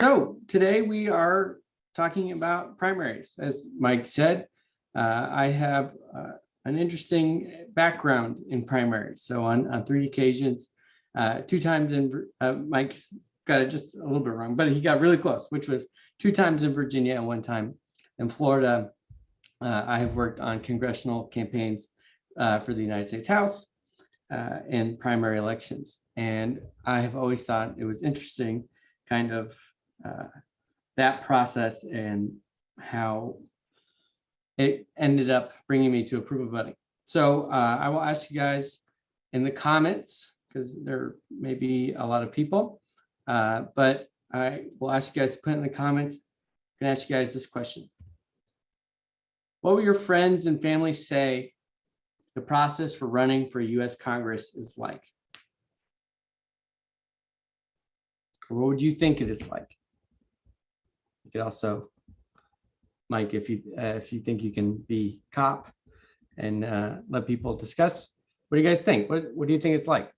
So today we are talking about primaries. As Mike said, uh, I have uh, an interesting background in primaries. So on, on three occasions, uh, two times in, uh, Mike got it just a little bit wrong, but he got really close, which was two times in Virginia and one time in Florida. Uh, I have worked on congressional campaigns uh, for the United States House in primary elections. And I have always thought it was interesting kind of uh, that process and how it ended up bringing me to approval voting. So uh, I will ask you guys in the comments, because there may be a lot of people, uh, but I will ask you guys to put in the comments. I'm gonna ask you guys this question. What will your friends and family say the process for running for US Congress is like? Or what would you think it is like? You could also, Mike, if you uh, if you think you can be cop and uh, let people discuss, what do you guys think? What what do you think it's like?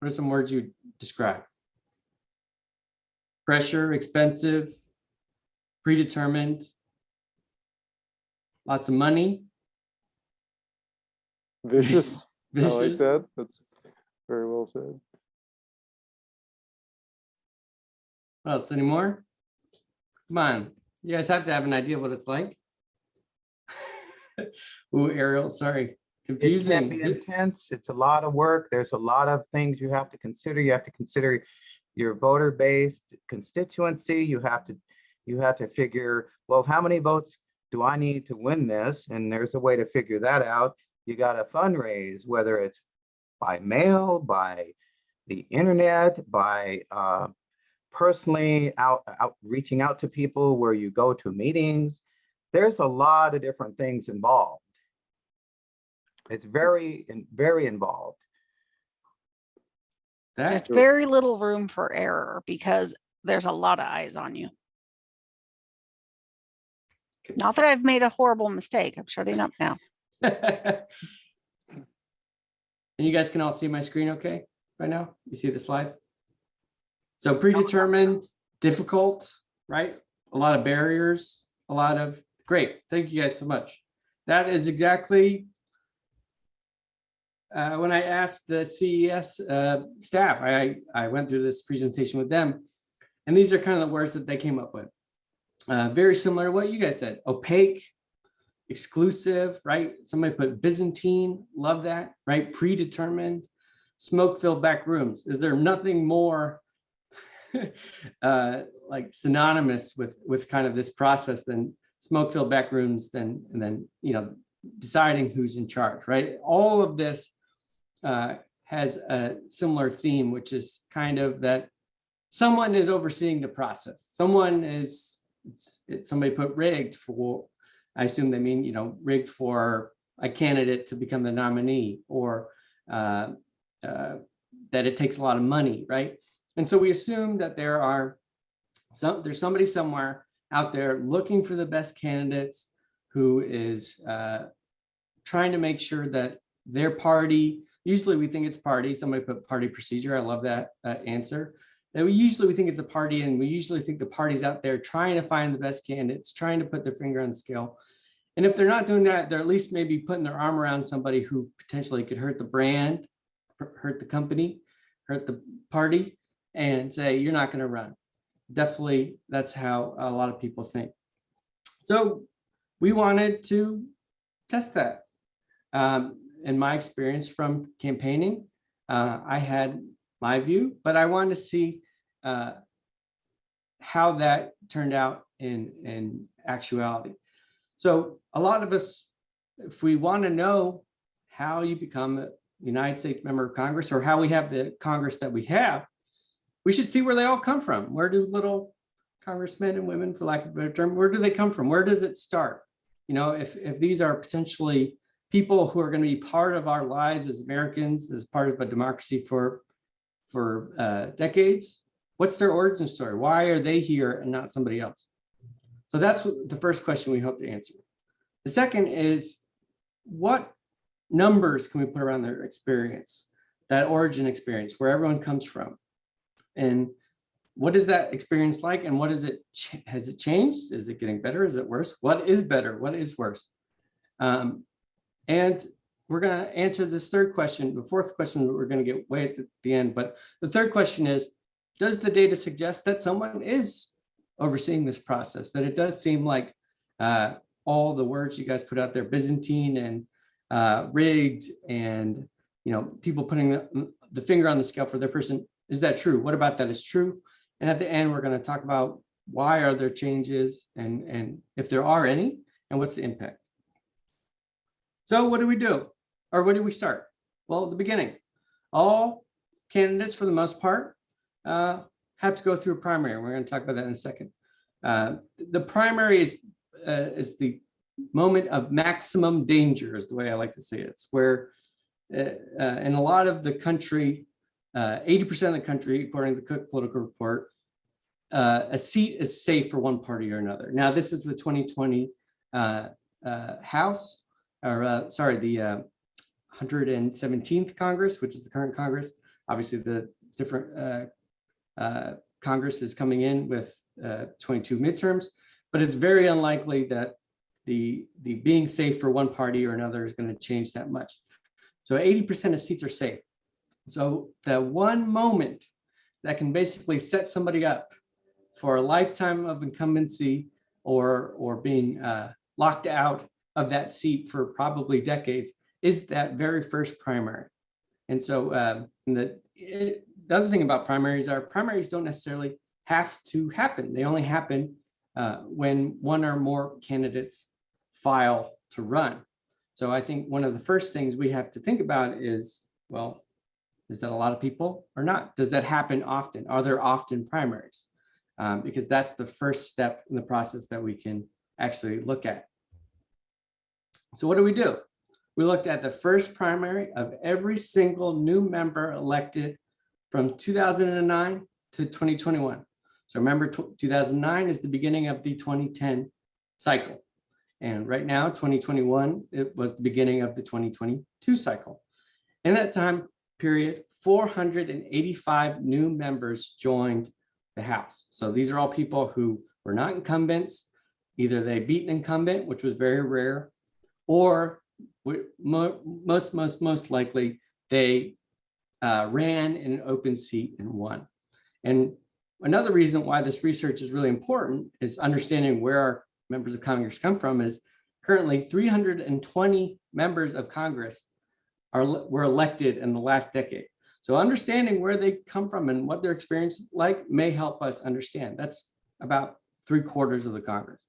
What are some words you describe? Pressure, expensive, predetermined, lots of money, Vicious. I like that. That's very well said. What else anymore? Come on, you guys have to have an idea of what it's like. Ooh, Ariel, sorry, Confusing. It can be intense. It's a lot of work. There's a lot of things you have to consider. You have to consider your voter based constituency. You have to, you have to figure, well, how many votes do I need to win this? And there's a way to figure that out. You got to fundraise, whether it's by mail, by the internet, by uh, personally out, out reaching out to people where you go to meetings. There's a lot of different things involved. It's very, very involved. There's very little room for error because there's a lot of eyes on you. Not that I've made a horrible mistake. I'm shutting up now. and you guys can all see my screen okay right now? You see the slides? So predetermined, difficult, right? A lot of barriers, a lot of, great, thank you guys so much. That is exactly uh, when I asked the CES uh, staff, I, I went through this presentation with them, and these are kind of the words that they came up with. Uh, very similar to what you guys said, opaque, exclusive, right? Somebody put Byzantine, love that, right? Predetermined, smoke-filled back rooms. Is there nothing more uh, like synonymous with with kind of this process than smoke-filled back rooms than and then you know deciding who's in charge, right? All of this uh, has a similar theme, which is kind of that someone is overseeing the process. Someone is it's, it's somebody put rigged for I assume they mean, you know, rigged for a candidate to become the nominee or uh, uh, that it takes a lot of money, right? And so we assume that there are some, there's somebody somewhere out there looking for the best candidates who is uh, trying to make sure that their party, usually we think it's party, somebody put party procedure, I love that uh, answer. That we usually we think it's a party and we usually think the party's out there trying to find the best candidates, trying to put their finger on the scale. And if they're not doing that, they're at least maybe putting their arm around somebody who potentially could hurt the brand, hurt the company, hurt the party, and say, you're not going to run. Definitely, that's how a lot of people think. So we wanted to test that. Um, in my experience from campaigning, uh, I had my view, but I wanted to see uh, how that turned out in, in actuality. So a lot of us, if we want to know how you become a United States member of Congress or how we have the Congress that we have, we should see where they all come from. Where do little congressmen and women, for lack of a better term, where do they come from? Where does it start? You know, if, if these are potentially people who are going to be part of our lives as Americans, as part of a democracy for, for uh, decades, what's their origin story? Why are they here and not somebody else? So that's the first question we hope to answer. The second is what numbers can we put around their experience, that origin experience, where everyone comes from? And what is that experience like and what is it, has it changed? Is it getting better? Is it worse? What is better? What is worse? Um, and we're gonna answer this third question, the fourth question, we're gonna get way at the- the end, but the third question is, does the data suggest that someone is overseeing this process? That it does seem like uh, all the words you guys put out there, Byzantine and uh, rigged and, you know, people putting the, the finger on the scale for their person. Is that true? What about that is true? And at the end, we're going to talk about why are there changes and, and if there are any, and what's the impact? So what do we do? Or where do we start? Well, the beginning, all candidates for the most part uh, have to go through a primary. We're going to talk about that in a second. Uh, the primary is, uh, is the moment of maximum danger is the way I like to say it. It's where uh, uh, in a lot of the country, 80% of the country, according to the Cook Political Report, uh, a seat is safe for one party or another. Now, this is the 2020 uh, uh, House, or uh, sorry, the uh, 117th Congress, which is the current Congress. Obviously, the different uh, uh, Congress is coming in with uh, 22 midterms, but it's very unlikely that the, the being safe for one party or another is going to change that much. So 80% of seats are safe. So that one moment that can basically set somebody up for a lifetime of incumbency or, or being uh, locked out of that seat for probably decades is that very first primary. And so um, the, it- the other thing about primaries are primaries don't necessarily have to happen. They only happen uh, when one or more candidates file to run. So I think one of the first things we have to think about is, well, is that a lot of people or not? Does that happen often? Are there often primaries? Um, because that's the first step in the process that we can actually look at. So what do we do? We looked at the first primary of every single new member elected from 2009 to 2021. So remember, 2009 is the beginning of the 2010 cycle. And right now, 2021, it was the beginning of the 2022 cycle. In that time period, 485 new members joined the House. So these are all people who were not incumbents. Either they beat an incumbent, which was very rare, or most, most, most likely, they uh, ran in an open seat and won. And another reason why this research is really important is understanding where our members of Congress come from is currently 320 members of Congress are were elected in the last decade. So understanding where they come from and what their experience is like may help us understand. That's about three quarters of the Congress.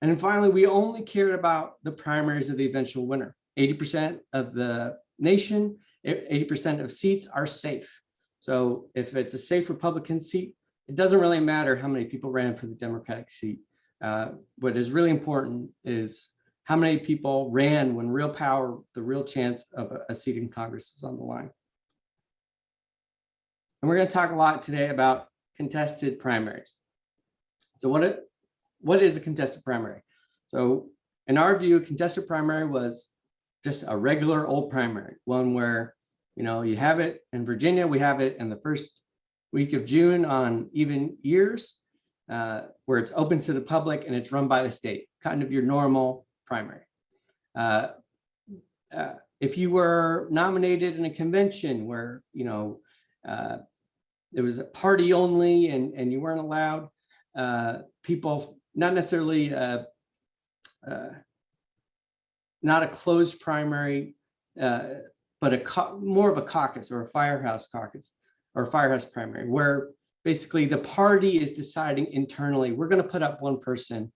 And then finally, we only cared about the primaries of the eventual winner. 80% of the nation, 80% of seats are safe. So if it's a safe Republican seat, it doesn't really matter how many people ran for the Democratic seat. Uh, what is really important is how many people ran when real power, the real chance of a- seat in Congress was on the line. And we're going to talk a lot today about contested primaries. So what it, what is a contested primary? So in our view, contested primary was just a regular old primary, one where, you know, you have it in Virginia, we have it in the first week of June on even years, uh, where it's open to the public and it's run by the state, kind of your normal primary. Uh, uh, If you were nominated in a convention where, you know, uh, it was a party only and, and you weren't allowed, uh, people, not necessarily uh, uh, not a closed primary, but a more of a caucus or a firehouse caucus or firehouse primary, where basically the party is deciding internally, we're going to put up one person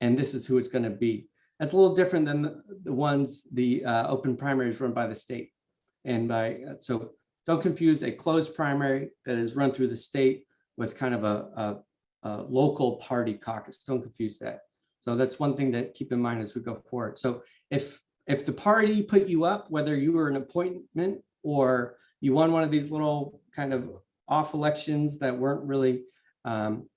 and this is who it's going to be. That's a little different than the, ones, the uh, open primaries run by the state. And by, uh, so don't confuse a closed primary that is run through the state with kind of a, a, a local party caucus. Don't confuse that. So that's one thing to keep in mind as we go forward. So if, if the party put you up, whether you were an appointment or you won one of these little kind of off elections that weren't really um,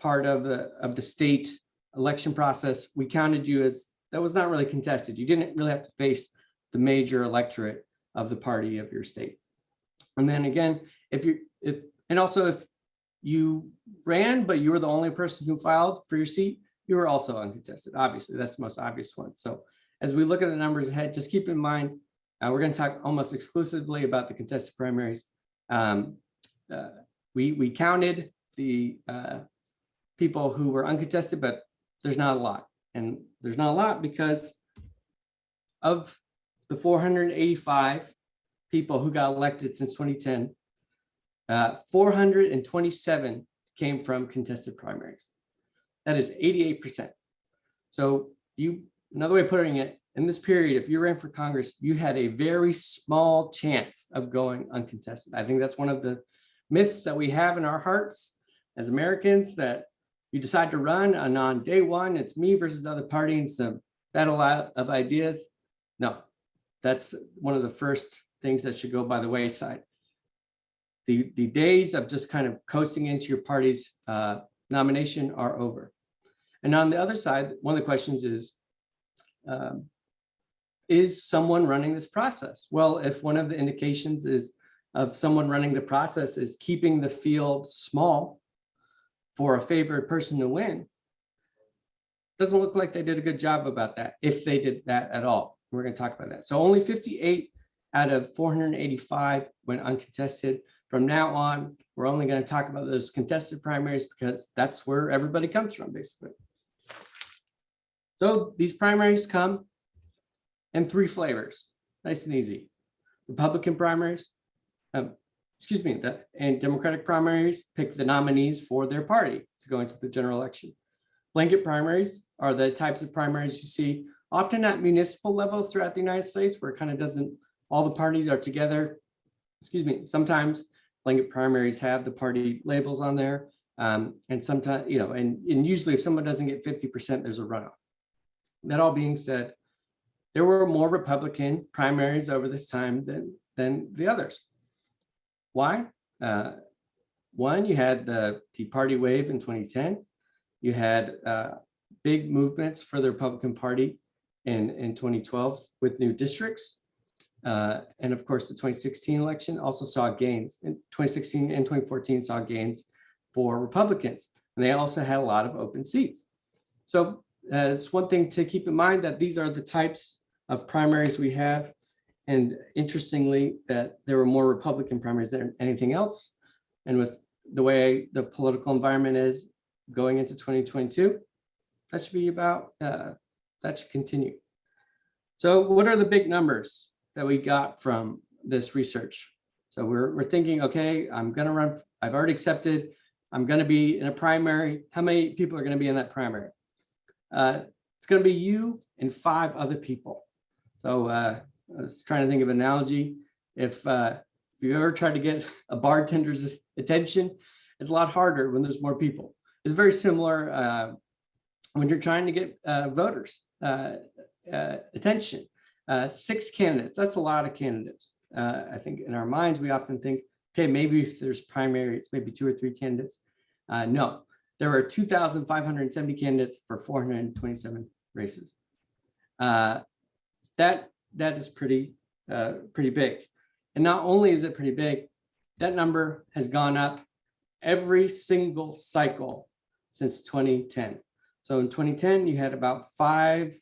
part of the, of the state election process, we counted you as, that was not really contested. You didn't really have to face the major electorate of the party of your state. And then again, if you, if, and also if you ran, but you were the only person who filed for your seat, you were also uncontested. Obviously, that's the most obvious one. So as we look at the numbers ahead, just keep in mind, uh, we're going to talk almost exclusively about the contested primaries. Um, uh, we, we counted the uh, people who were uncontested, but there's not a lot. And there's not a lot because of the 485 people who got elected since 2010, uh, 427 came from contested primaries. That is 88%. So you, another way of putting it, in this period, if you ran for Congress, you had a very small chance of going uncontested. I think that's one of the myths that we have in our hearts as Americans that you decide to run and on day one, it's me versus the other party and some battle of ideas. No, that's one of the first things that should go by the wayside. The, the days of just kind of coasting into your party's uh, nomination are over. And on the other side, one of the questions is, um, is someone running this process? Well, if one of the indications is of someone running the process is keeping the field small for a favored person to win, doesn't look like they did a good job about that, if they did that at all. We're going to talk about that. So only 58 out of 485 went uncontested. From now on, we're only going to talk about those contested primaries because that's where everybody comes from, basically. So these primaries come in three flavors, nice and easy. Republican primaries, um, excuse me, the, and Democratic primaries pick the nominees for their party to go into the general election. Blanket primaries are the types of primaries you see often at municipal levels throughout the United States where it kind of doesn't, all the parties are together. Excuse me, sometimes blanket primaries have the party labels on there. Um, and sometimes, you know, and, and usually if someone doesn't get 50%, there's a runoff. That all being said, there were more Republican primaries over this time than, than the others. Why? Uh, one, you had the Tea Party wave in 2010. You had uh, big movements for the Republican Party in, in 2012 with new districts. Uh, and of course, the 2016 election also saw gains. In 2016 and 2014 saw gains for Republicans. And they also had a lot of open seats. So uh, it's one thing to keep in mind that these are the types of primaries we have. And interestingly, that there were more Republican primaries than anything else. And with the way the political environment is going into 2022, that should be about, uh, that should continue. So what are the big numbers that we got from this research? So we're, we're thinking, okay, I'm gonna run, I've already accepted, I'm gonna be in a primary. How many people are gonna be in that primary? Uh, it's gonna be you and five other people. So uh, I was trying to think of an analogy. If, uh, if you ever tried to get a bartender's attention, it's a lot harder when there's more people. It's very similar uh, when you're trying to get uh, voters uh, uh, attention. Uh, six candidates, that's a lot of candidates. I think in our minds, we often think, okay, maybe if there's primary, it's maybe two or three candidates. No, there were 2,570 candidates for 427 races. Uh, that that is pretty uh, pretty big. And not only is it pretty big, that number has gone up every single cycle since 2010. So in 2010, you had about five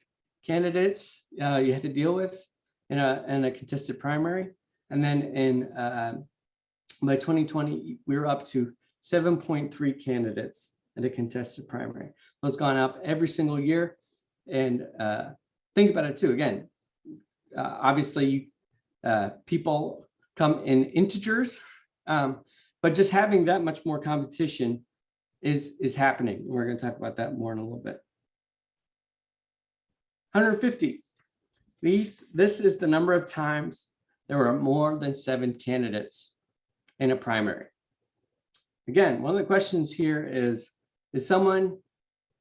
candidates uh, you had to deal with in a, in a contested primary. And then in uh, by 2020, we were up to 7.3 candidates in a contested primary. Those gone up every single year. And uh, think about it too, again, uh, obviously uh, people come in integers, um, but just having that much more competition is, is happening. We're gonna talk about that more in a little bit. 150. These, this is the number of times there were more than seven candidates in a primary. Again, one of the questions here is, is someone,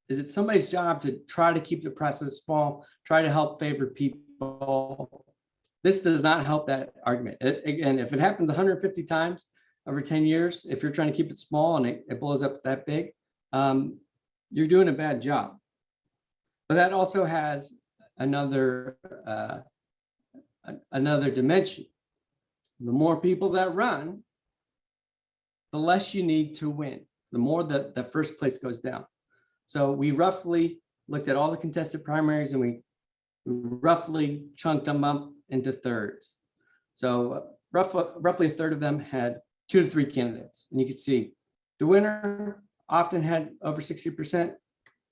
is it somebody's job to try to keep the process small, try to help favor people? This does not help that argument. A- Again, if it happens 150 times over 10 years, if you're trying to keep it small and it, it blows up that big, um, you're doing a bad job. But that also has another uh, another dimension. The more people that run, the less you need to win. the more that the first place goes down. So we roughly looked at all the contested primaries and we roughly chunked them up into thirds. So roughly, roughly a third of them had two to three candidates. And you can see the winner often had over 60%,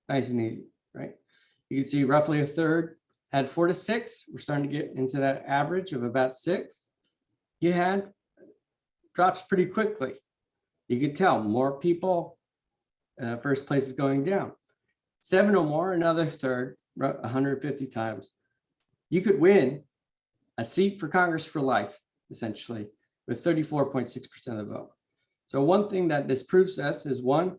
nice and easy, right? You can see roughly a third had four to six. We're starting to get into that average of about six. You had drops pretty quickly. You could tell more people, uh, first place is going down. Seven or more, another third, 150 times. You could win a seat for Congress for life, essentially, with 34.6% of the vote. So one thing that this proves to us is one,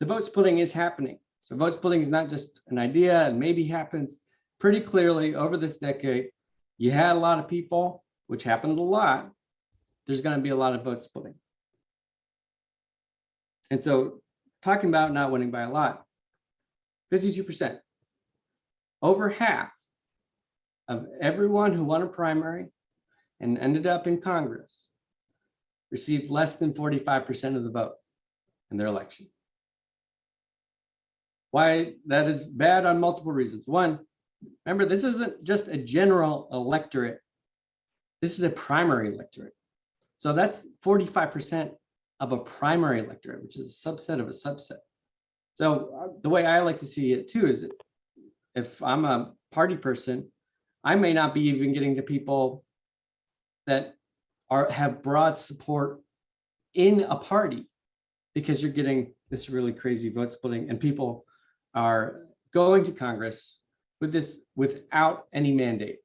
the vote splitting is happening. So vote splitting is not just an idea and maybe happens pretty clearly over this decade. You had a lot of people, which happened a lot. There's going to be a lot of vote splitting. And so talking about not winning by a lot, 52%. Over half of everyone who won a primary and ended up in Congress received less than 45% of the vote in their election. Why that is bad on multiple reasons. One, remember, this isn't just a general electorate. This is a primary electorate. So that's 45% of a primary electorate, which is a subset of a subset. So uh, the way I like to see it too is that if I'm a party person, I may not be even getting the people that are have broad support in a party because you're getting this really crazy vote splitting and people are going to Congress with this without any mandate,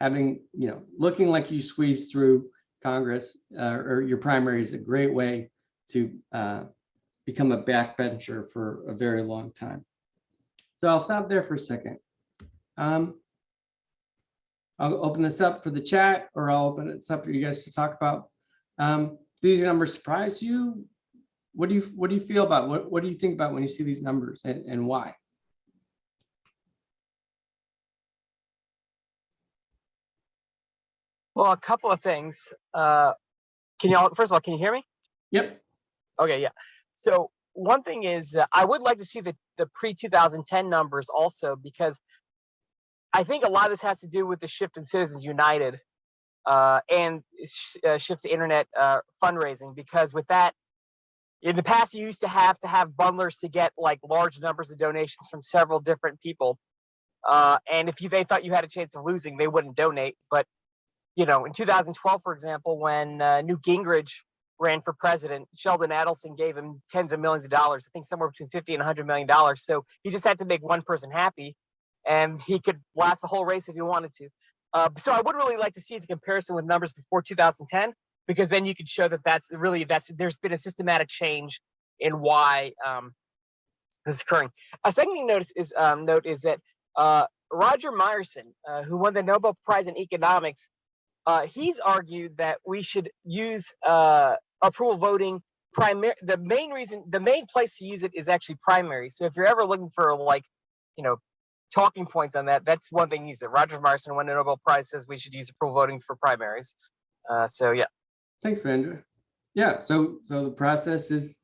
having, you know, looking like you squeeze through Congress uh, or your primary is a great way to uh, become a backbencher for a very long time. So I'll stop there for a second. Um, I'll open this up for the chat or I'll open it up for you guys to talk about. Um, do these numbers surprise you? What do you what do you feel about what what do you think about when you see these numbers and, and why? Well, a couple of things. Uh, can you all, first of all, can you hear me? Yep. Okay, yeah. So one thing is, uh, I would like to see the, the pre 2010 numbers also because I think a lot of this has to do with the shift in Citizens United uh, and sh- uh, shift to internet uh, fundraising. Because with that, in the past, you used to have to have bundlers to get like large numbers of donations from several different people. Uh, and if you, they thought you had a chance of losing, they wouldn't donate. But you know, in 2012, for example, when uh, Newt Gingrich ran for president, Sheldon Adelson gave him tens of millions of dollars. I think somewhere between 50 and 100 million dollars. So he just had to make one person happy, and he could last the whole race if he wanted to. Uh, so I would really like to see the comparison with numbers before 2010, because then you could show that that's really that's there's been a systematic change in why um, this is occurring. A second thing notice is um, note is that uh, Roger Myerson, uh, who won the Nobel Prize in economics, uh, he's argued that we should use uh, approval voting primary. The main reason, the main place to use it is actually primary. So if you're ever looking for like, you know, talking points on that, that's one thing to said. Roger Marston won the Nobel Prize says we should use approval voting for primaries. Uh, so yeah. Thanks, Vandra. Yeah, so so the process is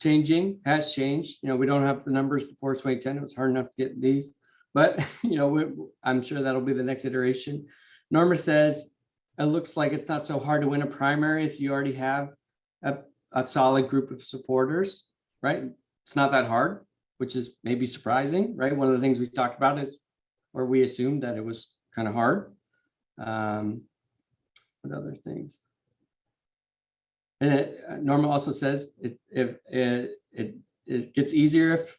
changing, has changed. You know, we don't have the numbers before 2010. It was hard enough to get these, but you know, we, I'm sure that'll be the next iteration. Norma says it looks like it's not so hard to win a primary if you already have a, a solid group of supporters, right? It's not that hard, which is maybe surprising, right? One of the things we talked about is, or we assumed that it was kind of hard. Um, what other things? And it- uh, Norma also says it, if it, it, it gets easier if,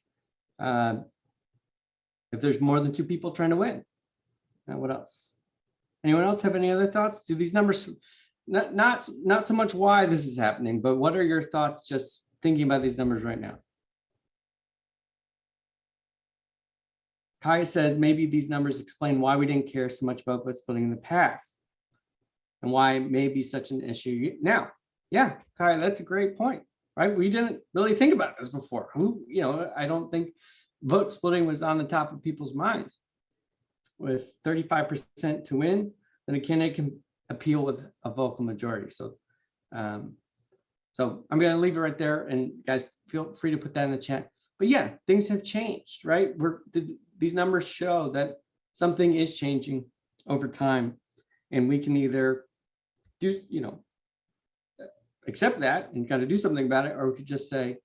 uh, if there's more than two people trying to win. And what else? Anyone else have any other thoughts? Do these numbers, not, not, not so much why this is happening, but what are your thoughts just thinking about these numbers right now? Kaya says maybe these numbers explain why we didn't care so much about vote splitting in the past and why may be such an issue now. Yeah, Kaya, that's a great point, right? We didn't really think about this before. Who, you know, I don't think vote splitting was on the top of people's minds. With 35% to win, then a candidate can appeal with a vocal majority. So um, So I'm gonna leave it right there and guys, feel free to put that in the chat. But yeah, things have changed, right? We're, th- these numbers show that something is changing over time. And we can either do, you know, accept that and kind of do something about it, or we could just say,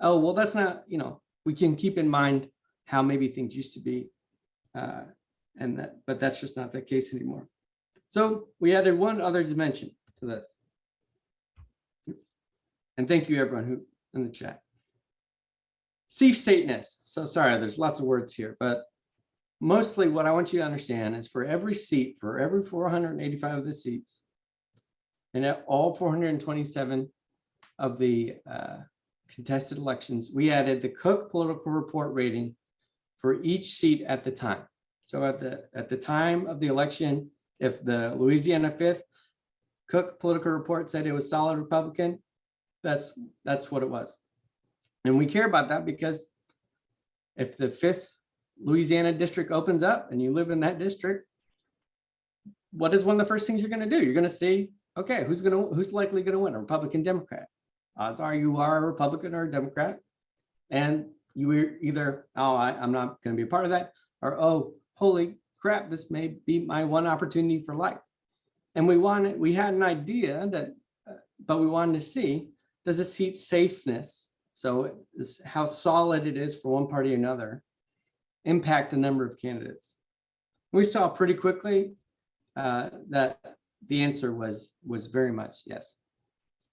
oh, well, that's not, you know, we can keep in mind how maybe things used to be. Uh, and that, but that's just not the case anymore. So we added one other dimension to this. And thank you everyone who in the chat. Safe stateness. So sorry, there's lots of words here, but mostly what I want you to understand is for every seat, for every 485 of the seats, and at all 427 of the uh, contested elections, we added the Cook Political Report rating for each seat at the time. So at the at the time of the election, if the Louisiana fifth Cook Political Report said it was solid Republican, that's that's what it was. And we care about that because if the fifth Louisiana district opens up and you live in that district, what is one of the first things you're going to do? You're going to see, okay, who's going to who's likely going to win, a Republican, Democrat? Odds are you are a Republican or a Democrat, and you were either, oh, I, I'm not going to be a part of that, or oh, holy crap, this may be my one opportunity for life. And we wanted, we had an idea that, uh, but we wanted to see, does a seat safeness, so how solid it is for one party or another, impact the number of candidates? We saw pretty quickly uh, that the answer was was very much yes.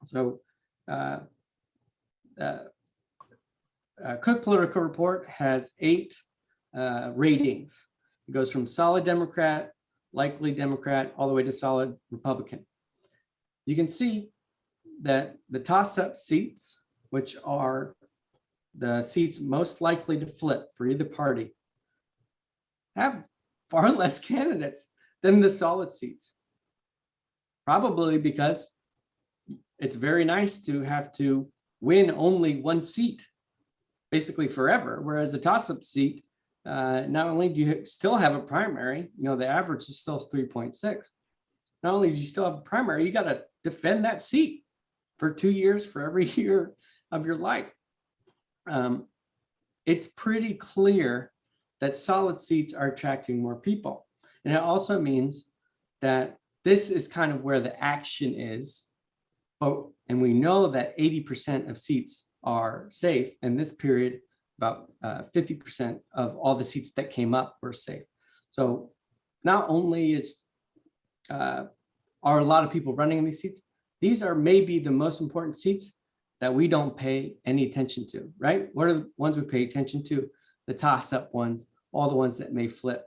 So uh, uh, Cook Political Report has eight uh, ratings. It goes from solid Democrat, likely Democrat, all the way to solid Republican. You can see that the toss-up seats, which are the seats most likely to flip for either party, have far less candidates than the solid seats. Probably because it's very nice to have to win only one seat, basically forever, whereas the toss-up seat, uh, not only do you still have a primary, you know, the average is still 3.6. Not only do you still have a primary, you got to defend that seat for two years for every year of your life. Um, it's pretty clear that solid seats are attracting more people. And it also means that this is kind of where the action is. But, and we know that 80% of seats are safe in this period, about 50% of all the seats that came up were safe. So not only is uh, are a lot of people running in these seats, these are maybe the most important seats that we don't pay any attention to, right? What are the ones we pay attention to? The toss-up ones, all the ones that may flip.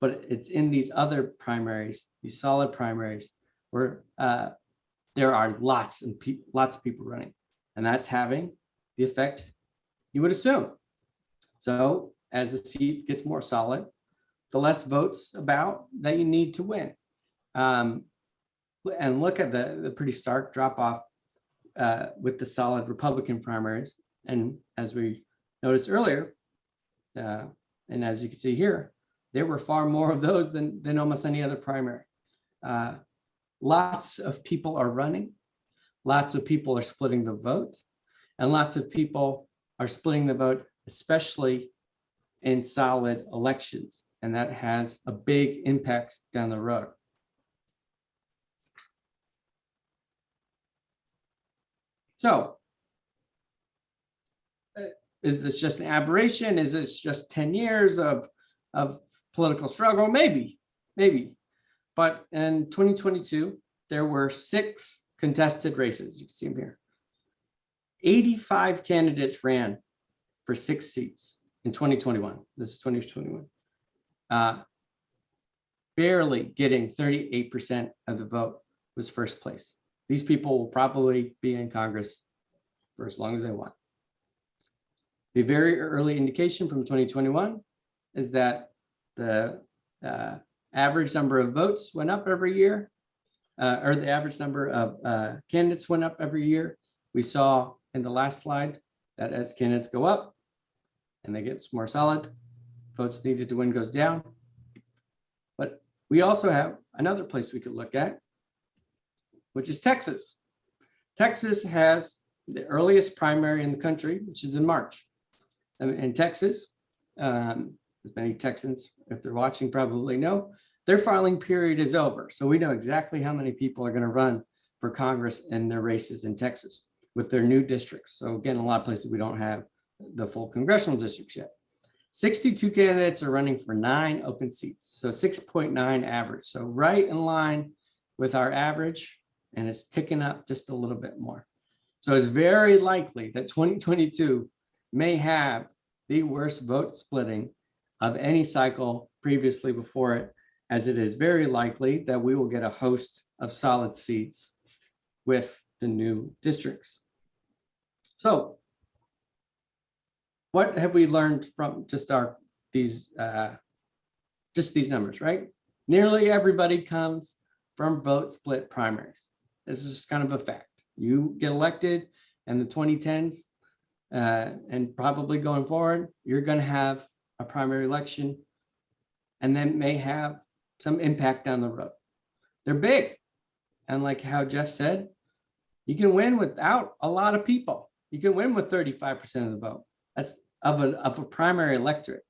But it's in these other primaries, these solid primaries, where uh, there are lots and lots of people running, and that's having the effect you would assume. So as the seat gets more solid, the less votes about that you need to win. Um, and look at the, the pretty stark drop off uh, with the solid Republican primaries. And as we noticed earlier, uh, and as you can see here, there were far more of those than, than almost any other primary. Uh, lots of people are running. Lots of people are splitting the vote. And lots of people are splitting the vote, especially in solid elections. And that has a big impact down the road. So uh, is this just an aberration? Is this just 10 years of, of political struggle? Maybe, maybe. But in 2022, there were six contested races. You can see them here. 85 candidates ran for six seats in 2021. This is 2021. Uh, barely getting 38% of the vote was first place. These people will probably be in Congress for as long as they want. The very early indication from 2021 is that the uh, average number of votes went up every year, uh, or the average number of uh, candidates went up every year. We saw in the last slide that as candidates go up and they get more solid, votes needed to win goes down. But we also have another place we could look at, which is Texas. Texas has the earliest primary in the country, which is in March. And in Texas, um, as many Texans, if they're watching, probably know, their filing period is over. So we know exactly how many people are going to run for Congress in their races in Texas with their new districts. So again, a lot of places we don't have the full congressional districts yet. 62 candidates are running for nine open seats, so 6.9 average. So right in line with our average, and it's ticking up just a little bit more. So it's very likely that 2022 may have the worst vote splitting of any cycle previously before it, as it is very likely that we will get a host of solid seats with the new districts. So what have we learned from just our, these, uh, just these numbers, right? Nearly everybody comes from vote split primaries. This is kind of a fact. You get elected in the 2010s, uh, and probably going forward, you're going to have a primary election and then may have some impact down the road. They're big. And like how Jeff said, you can win without a lot of people. You can win with 35% of the vote. That's of a, of a primary electorate.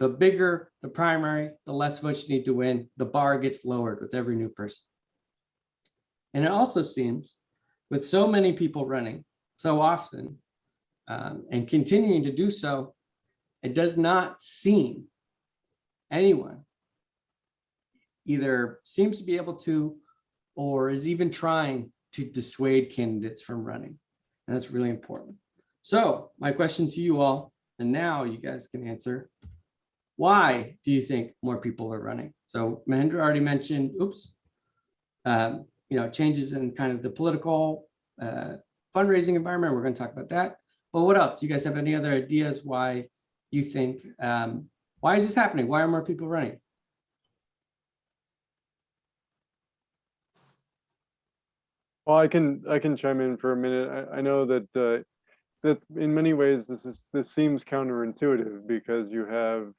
The bigger the primary, the less votes you need to win. The bar gets lowered with every new person. And it also seems with so many people running so often um, and continuing to do so, it does not seem anyone either seems to be able to or is even trying to dissuade candidates from running. And that's really important. So my question to you all, and now you guys can answer, why do you think more people are running? So Mahendra already mentioned, oops, um, you know, changes in kind of the political uh, fundraising environment. We're going to talk about that. But what else? You guys have any other ideas why you think, um, why is this happening? Why are more people running? Well, I can, I can chime in for a minute. I, I know that, uh, that in many ways, this is, this seems counterintuitive because you have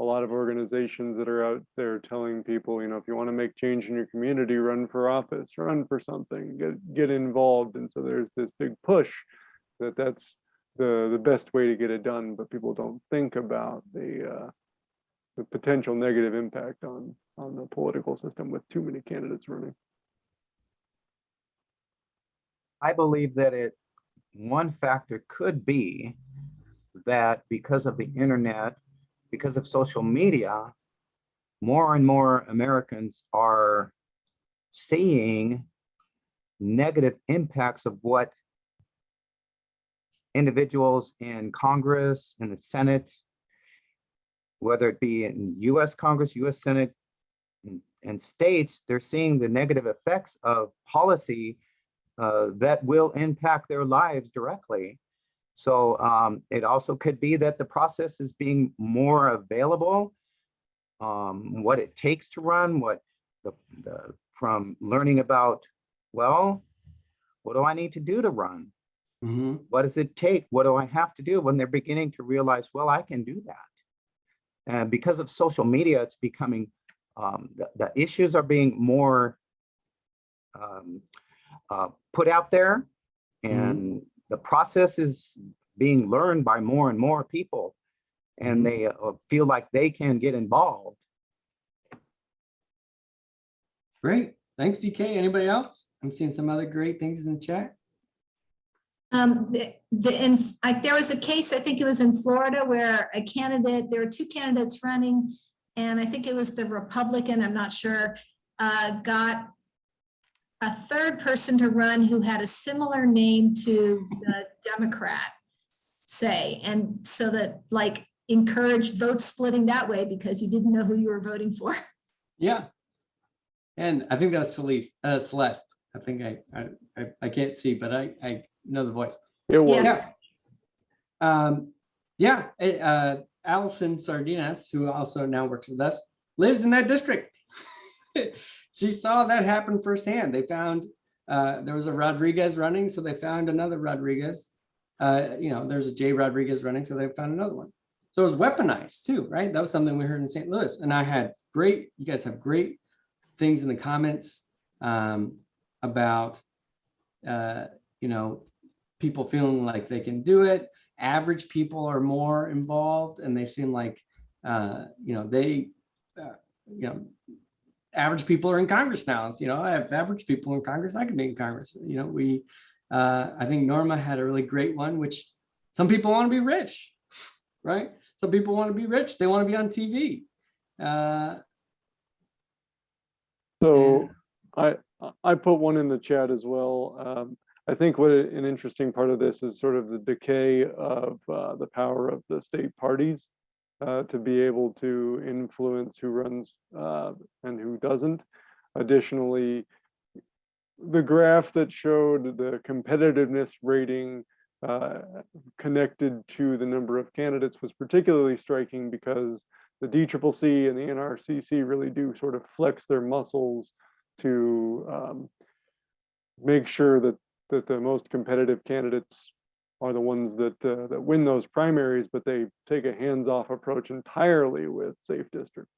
a lot of organizations that are out there telling people, you know, if you want to make change in your community, run for office, run for something, get, get involved. And so there's this big push that that's the, the best way to get it done, but people don't think about the, uh, the potential negative impact on, on the political system with too many candidates running. I believe that it, one factor could be that because of the internet, because of social media, more and more Americans are seeing negative impacts of what individuals in Congress and the Senate, whether it be in US Congress, US Senate, and- and states, they're seeing the negative effects of policy uh, that will impact their lives directly. So um, it also could be that the process is being more available, um, what it takes to run, what the, the, from learning about, well, what do I need to do to run? Mhm. What does it take? What do I have to do when they're beginning to realize, well, I can do that. And because of social media, it's becoming, um, the, the issues are being more um, uh, put out there and the process is being learned by more and more people and they uh, feel like they can get involved. Great. Thanks, DK. Anybody else? I'm seeing some other great things in the chat. Um, the, the, in, I, there was a case, I think it was in Florida where a candidate, there were two candidates running. And I think it was the Republican, I'm not sure, uh, got a third person to run who had a similar name to the Democrat, say, and so that like encouraged vote splitting that way because you didn't know who you were voting for. Yeah. And I think that was Celeste, uh, Celeste. I think I, I, I, I can't see, but I, I know the voice. It was, Yes. Yeah. Um, yeah, eh, uh, Allison Sardinas, who also now works with us, lives in that district. She saw that happen firsthand. They found, uh, there was a Rodriguez running, so they found another Rodriguez. Uh, you know, there's a Jay Rodriguez running, so they found another one. So it was weaponized too, right? That was something we heard in St. Louis. And I had great, you guys have great things in the comments um, about uh, you know, people feeling like they can do it. Average people are more involved and they seem like, uh, you know, they, uh, you know, average people are in Congress now. You know, I have average people in Congress, I could be in Congress. You know, we, uh, I think Norma had a really great one, which some people want to be rich, right? Some people want to be rich. They want to be on TV. Uh, So I, I put one in the chat as well. Um, I think what an interesting part of this is sort of the decay of uh, the power of the state parties uh, to be able to influence who runs uh, and who doesn't. Additionally, the graph that showed the competitiveness rating uh, connected to the number of candidates was particularly striking because the DCCC and the NRCC really do sort of flex their muscles to um, make sure that that the most competitive candidates are the ones that uh, that win those primaries, but they take a hands-off approach entirely with safe districts.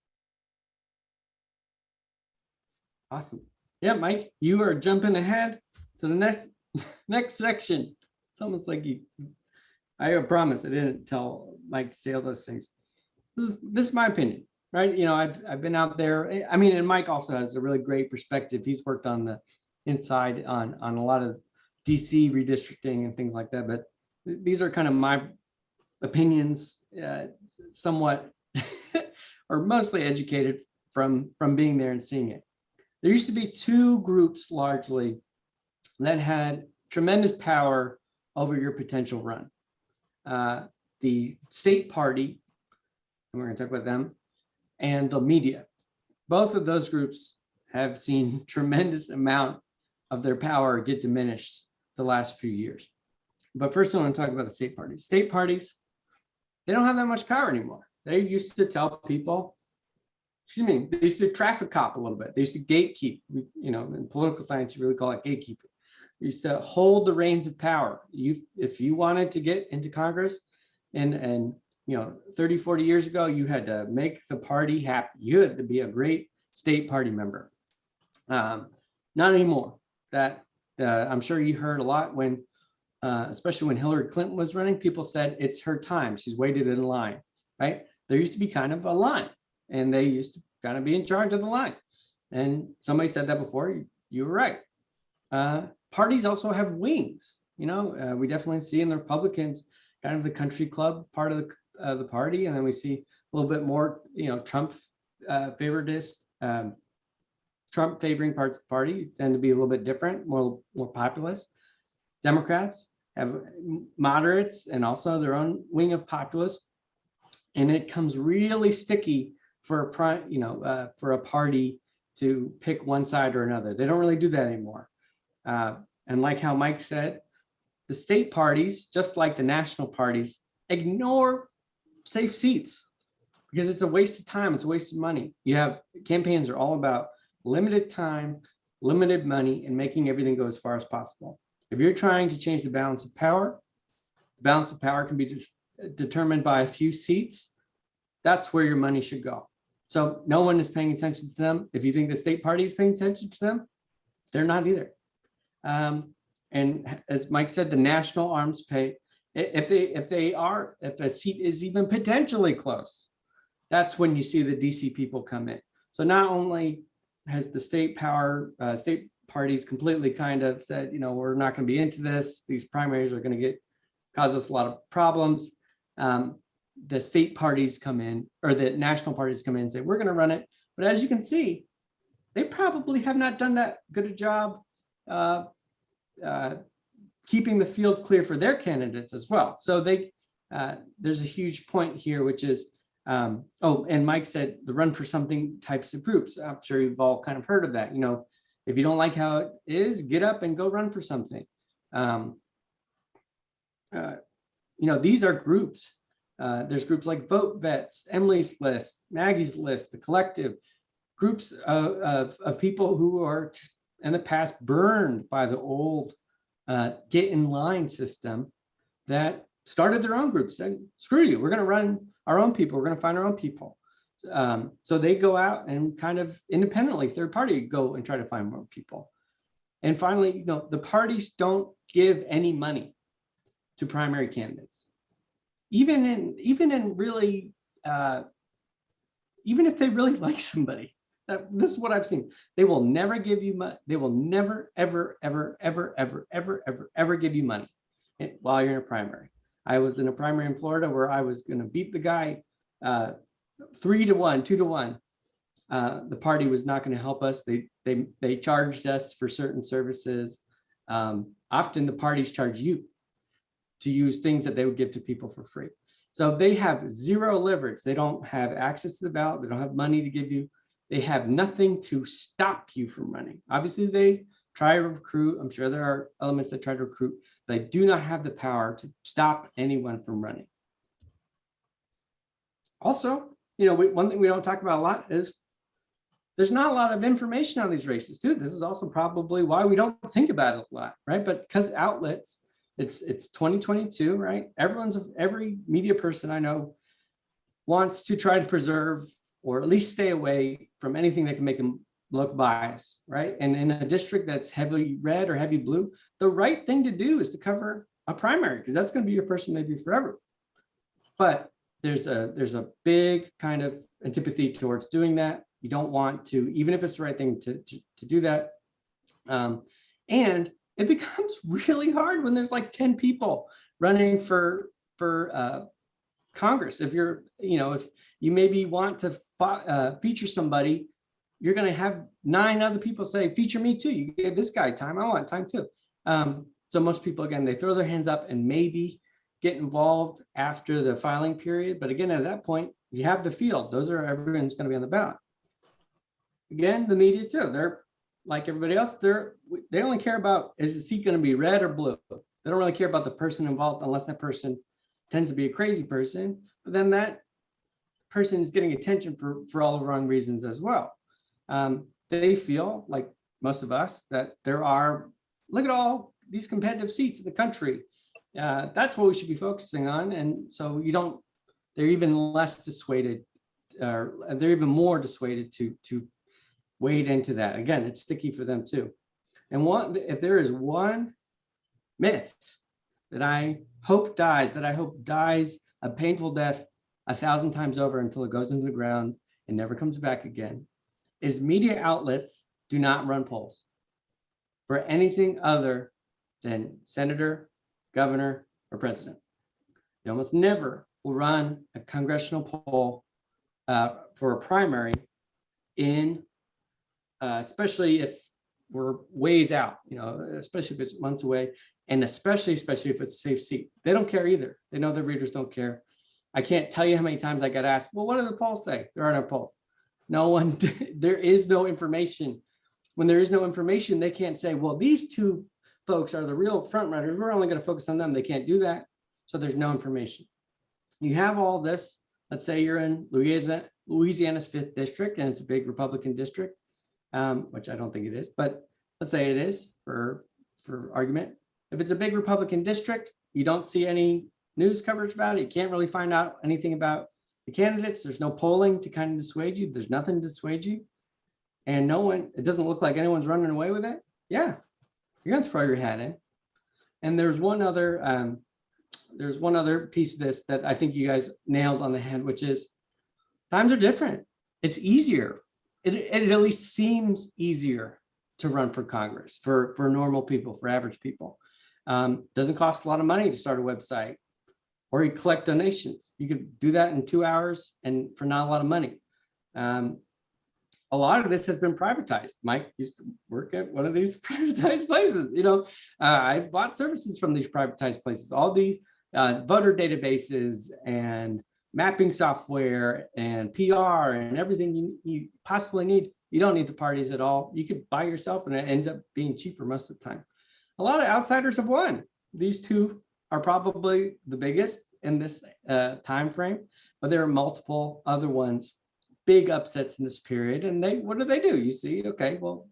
Awesome. Yeah, Mike, you are jumping ahead to the next, next section. It's almost like you, I promise I didn't tell Mike to say all those things. This is, this is my opinion, right? You know, I've, I've been out there. I mean, and Mike also has a really great perspective. He's worked on the inside on, on a lot of DC redistricting and things like that, but th- these are kind of my opinions, uh, somewhat or mostly educated from, from being there and seeing it there used to be two groups largely that had tremendous power over your potential run. Uh, the state party, and we're going to talk about them, and the media. Both of those groups have seen tremendous amount of their power get diminished the last few years. But first, I want to talk about the state parties. State parties, they don't have that much power anymore. They used to tell people, excuse me, they used to traffic cop a little bit. They used to gatekeep, you know, in political science, you really call it gatekeeping. They used to hold the reins of power. You, if you wanted to get into Congress and, and, you know, 30, 40 years ago, you had to make the party happy. You had to be a great state party member. Um, not anymore. That, uh, I'm sure you heard a lot when, uh, especially when Hillary Clinton was running, people said it's her time. She's waited in line, right? There used to be kind of a line and they used to kind of be in charge of the line. And somebody said that before, you, you were right. Uh, parties also have wings, you know, uh, we definitely see in the Republicans, kind of the country club part of the, the party. And then we see a little bit more, you know, Trump uh, favoritist, um, Trump favoring parts of the party tend to be a little bit different, more, more populist. Democrats have moderates and also their own wing of populists. And it comes really sticky for a you know, uh, for a party to pick one side or another. They don't really do that anymore. Uh, and like how Mike said, the state parties, just like the national parties, ignore safe seats because it's a waste of time. It's a waste of money. You have campaigns are all about limited time, limited money, and making everything go as far as possible. If you're trying to change the balance of power, the balance of power can be de- determined by a few seats. That's where your money should go. So no one is paying attention to them. If you think the state party is paying attention to them, they're not either. Um, and as Mike said, the national arms pay, if they if they are, if a seat is even potentially close, that's when you see the DC people come in. So not only has the state power, uh, state parties completely kind of said, you know, we're not going to be into this. These primaries are going to get cause us a lot of problems. Um, the state parties come in or the national parties come in and say, we're going to run it. But as you can see, they probably have not done that good a job uh, uh, keeping the field clear for their candidates as well. So they, uh, there's a huge point here, which is, um, oh, and Mike said the run for something types of groups. I'm sure you've all kind of heard of that. You know, if you don't like how it is, get up and go run for something. Um, uh, you know, these are groups. Uh, there's groups like Vote Vets, Emily's List, Maggie's List, the Collective, groups of, of, of people who are in the past burned by the old uh, get in line system that started their own groups and screw you, we're going to run our own people, we're going to find our own people. Um, so they go out and kind of independently, third party, go and try to find more people. And finally, you know, the parties don't give any money to primary candidates. Even in, even in really, uh, even if they really like somebody, that, this is what I've seen. They will never give you money. They will never, ever, ever, ever, ever, ever, ever, ever give you money eh, while you're in a primary. I was in a primary in Florida where I was gonna beat the guy uh, three to one, two to one. Uh, the party was not gonna help us. They, they, they charged us for certain services. Um, often the parties charge you to use things that they would give to people for free. So they have zero leverage. They don't have access to the ballot. They don't have money to give you. They have nothing to stop you from running. Obviously, they try to recruit. I'm sure there are elements that try to recruit. They do not have the power to stop anyone from running. Also, you know, we, one thing we don't talk about a lot is there's not a lot of information on these races too. This is also probably why we don't think about it a lot, right? But because outlets, it's it's 2022, right? Everyone's every media person I know wants to try to preserve or at least stay away from anything that can make them look biased, right? And in a district that's heavily red or heavy blue, the right thing to do is to cover a primary because that's going to be your person maybe forever. But there's a there's a big kind of antipathy towards doing that. You don't want to, even if it's the right thing to, to, to do that. Um, and it becomes really hard when there's like 10 people running for for uh, Congress. If you're, you know, if you maybe want to uh, feature somebody, you're going to have nine other people say, feature me too. You gave this guy time. I want time too. Um, so most people, again, they throw their hands up and maybe get involved after the filing period. But again, at that point, you have the field. Those are everyone's going to be on the ballot. Again, the media too. They're like everybody else. They're they only care about is the seat going to be red or blue. They don't really care about the person involved unless that person tends to be a crazy person. But then that person is getting attention for for all the wrong reasons as well. Um, they feel like most of us that there are look at all these competitive seats in the country. Uh, that's what we should be focusing on. And so you don't, they're even less dissuaded, uh, they're even more dissuaded to, to wade into that. Again, it's sticky for them too. And one, if there is one myth that I hope dies, that I hope dies a painful death a thousand times over until it goes into the ground and never comes back again, is media outlets do not run polls for anything other than senator, governor, or president. They almost never will run a congressional poll uh, for a primary in, uh, especially if we're ways out, you know, especially if it's months away, and especially, especially if it's a safe seat. They don't care either. They know their readers don't care. I can't tell you how many times I got asked, well, what do the polls say? There are no polls. No one, there is no information. When there is no information, they can't say, well, these two folks are the real front runners. We're only going to focus on them. They can't do that. So there's no information. You have all this. Let's say you're in Louisiana, Louisiana's fifth district, and it's a big Republican district, um, which I don't think it is, but let's say it is for, for argument. If it's a big Republican district, you don't see any news coverage about it. You can't really find out anything about the candidates. There's no polling to kind of dissuade you. There's nothing to dissuade you. And no one, it doesn't look like anyone's running away with it. Yeah, you're gonna throw your hat in. And there's one other, um, there's one other piece of this that I think you guys nailed on the head, which is times are different. It's easier. It, it at least seems easier to run for Congress for, for normal people, for average people. Um, doesn't cost a lot of money to start a website or you collect donations. You could do that in two hours and for not a lot of money. Um, a lot of this has been privatized. Mike used to work at one of these privatized places. You know, uh, I've bought services from these privatized places, all these uh, voter databases and mapping software and PR and everything you, you possibly need. You don't need the parties at all. You could buy yourself and it ends up being cheaper most of the time. A lot of outsiders have won. These two are probably the biggest in this uh, time frame, but there are multiple other ones, big upsets in this period. And they, what do they do? You see, okay, well,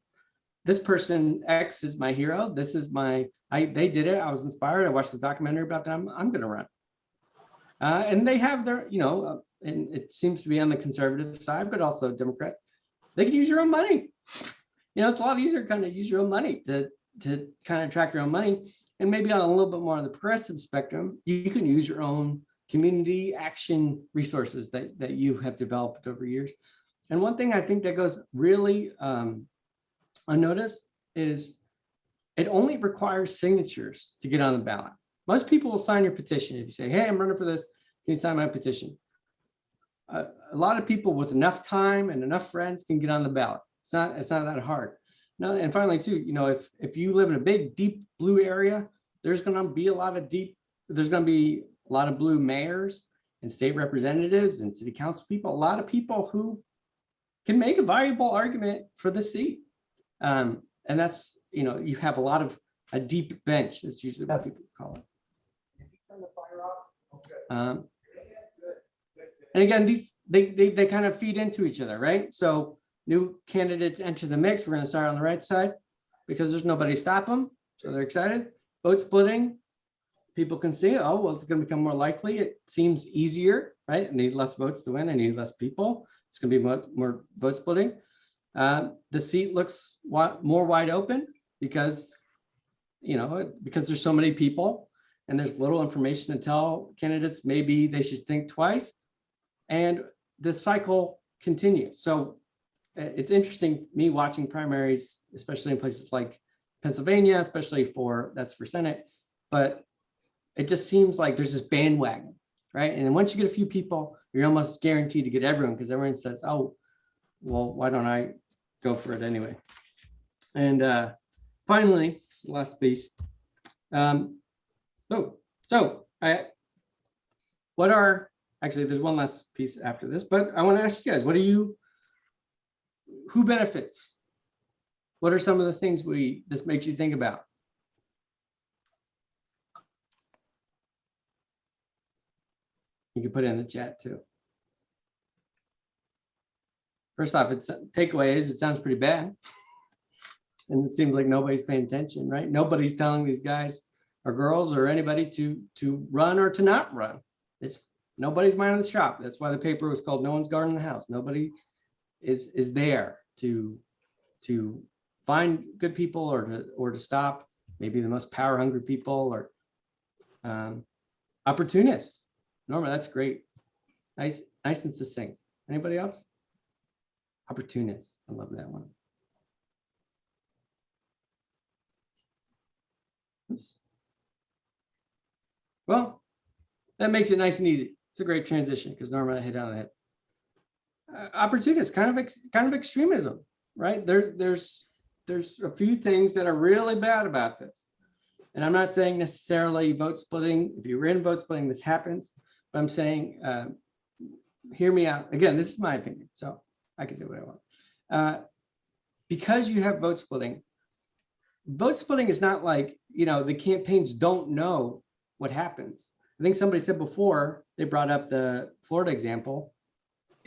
this person X is my hero. This is my, I, they did it. I was inspired. I watched the documentary about them. I'm going to run. Uh, and they have their, you know, uh, and it seems to be on the conservative side, but also Democrats. They can use your own money. You know, it's a lot easier to kind of use your own money to to kind of track your own money. And maybe on a little bit more on the progressive spectrum, you can use your own community action resources that, that you have developed over years. And one thing I think that goes really um, unnoticed is it only requires signatures to get on the ballot. Most people will sign your petition. If you say, hey, I'm running for this, can you sign my petition? A a lot of people with enough time and enough friends can get on the ballot. It's not, it's not that hard. No, and finally too, you know, if, if you live in a big, deep blue area, there's gonna be a lot of deep, there's gonna be a lot of blue mayors and state representatives and city council people, a lot of people who can make a valuable argument for the seat. Um, and that's, you know, you have a lot of, a deep bench, that's usually what people call it. Um, and again, these, they, they, they kind of feed into each other, right? So new candidates enter the mix. We're gonna start on the right side because there's nobody to stop them. So they're excited. Vote splitting. People can see, oh, well, it's gonna become more likely. It seems easier, right? I need less votes to win. I need less people. It's gonna be more, more vote splitting. Uh, the seat looks more wide open because, you know, because there's so many people and there's little information to tell candidates, maybe they should think twice. And the cycle continues. So it's interesting, me watching primaries, especially in places like Pennsylvania, especially for, that's for Senate. But it just seems like there's this bandwagon, right? And then once you get a few people, you're almost guaranteed to get everyone because everyone says, oh, well, why don't I go for it anyway? And uh, finally, last piece. Um, oh, so I, what are, actually, there's one last piece after this, but I want to ask you guys, what do you, who benefits? What are some of the things we, this makes you think about? You can put it in the chat too. First off, it's takeaway is it sounds pretty bad. And it seems like nobody's paying attention, right? Nobody's telling these guys or girls or anybody to to run or to not run. It's nobody's minding the shop. That's why the paper was called No One's Guarding the House. Nobody is is there to to find good people or to or to stop maybe the most power hungry people or um, opportunists. Norma, that's great. Nice, nice and succinct. Anybody else? Opportunists. I love that one. Oops. Well, that makes it nice and easy. It's a great transition because Norma hit on that. Uh, opportunist, kind of, ex- kind of extremism, right? There's, there's, there's a few things that are really bad about this. And I'm not saying necessarily vote splitting. If you're in vote splitting, this happens. But I'm saying, uh, hear me out. Again, this is my opinion, so I can say what I want. Uh, because you have vote splitting, vote splitting is not like, you know, the campaigns don't know what happens. I think somebody said before, they brought up the Florida example.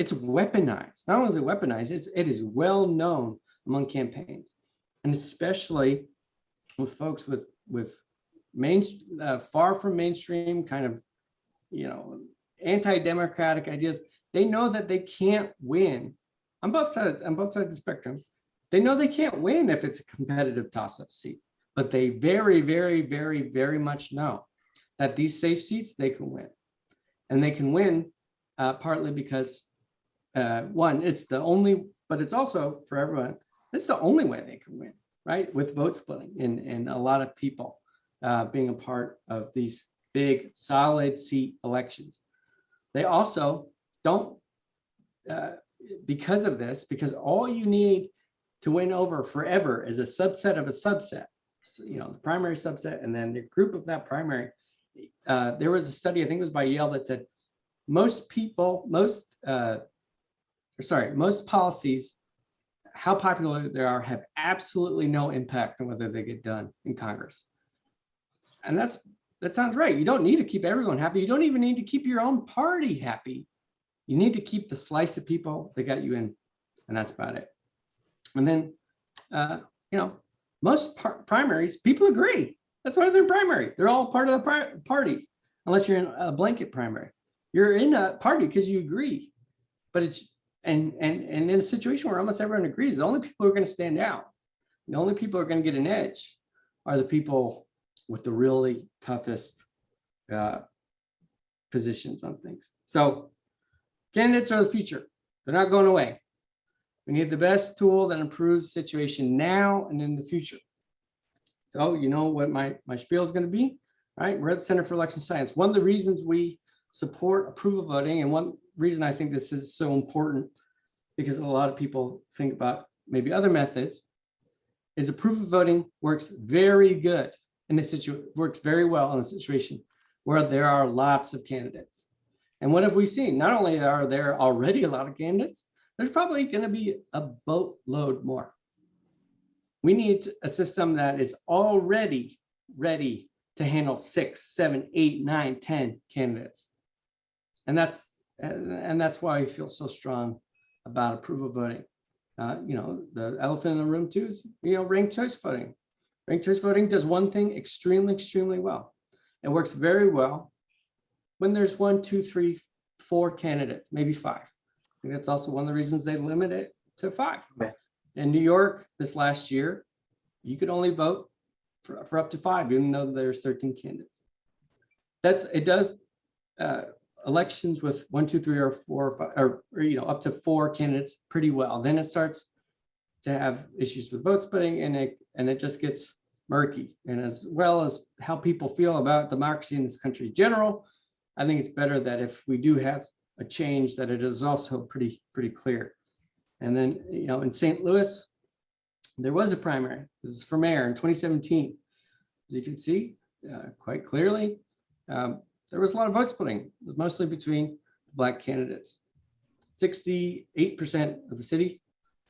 It's weaponized. Not only is it weaponized, it's, it is well known among campaigns. And especially with folks with, with main, uh, far from mainstream kind of, you know, anti-democratic ideas. They know that they can't win on both sides, on both sides of the spectrum. They know they can't win if it's a competitive toss-up seat, but they very, very, very, very much know that these safe seats they can win. And they can win uh, partly because uh, one, it's the only, but it's also for everyone, it's the only way they can win, right? With vote splitting and, and a lot of people uh, being a part of these big solid seat elections. They also don't, uh, because of this, because all you need to win over forever is a subset of a subset. So, you know, the primary subset and then the group of that primary. Uh, there was a study, I think it was by Yale that said most people, most, uh, or sorry, most policies, how popular they are have absolutely no impact on whether they get done in Congress. And that's, that sounds right. You don't need to keep everyone happy. You don't even need to keep your own party happy. You need to keep the slice of people that got you in, and that's about it. And then, uh, you know, most primaries, people agree. That's why they're primary. They're all part of the party, unless you're in a blanket primary. You're in a party because you agree. But it's and and and in a situation where almost everyone agrees, the only people who are going to stand out, the only people who are going to get an edge are the people with the really toughest uh, positions on things. So candidates are the future. They're not going away. We need the best tool that improves the situation now and in the future. So you know what my, my spiel is going to be, right? We're at the Center for Election Science. One of the reasons we support approval voting and one reason I think this is so important because a lot of people think about maybe other methods is approval voting works very good in a situation, works very well in a situation where there are lots of candidates. And what have we seen? Not only are there already a lot of candidates, there's probably going to be a boatload more. We need a system that is already ready to handle six, seven, eight, nine, ten candidates. And that's and, that's why I feel so strong about approval voting. Uh, you know, the elephant in the room too is, you know, ranked choice voting. Ranked choice voting does one thing extremely, extremely well. It works very well when there's one, two, three, four candidates, maybe five. I think that's also one of the reasons they limit it to five. Yeah. In New York, this last year, you could only vote for, for up to five, even though there's 13 candidates. That's, it does, uh, elections with one, two, three, or four, or, five, or, or, you know, up to four candidates pretty well. Then it starts to have issues with vote splitting and it, and it just gets murky. And as well as how people feel about democracy in this country in general, I think it's better that if we do have a change, that it is also pretty, pretty clear. And then, you know, in St. Louis, there was a primary. This is for mayor in 2017. As you can see uh, quite clearly, um, there was a lot of vote splitting, mostly between black candidates. 68% of the city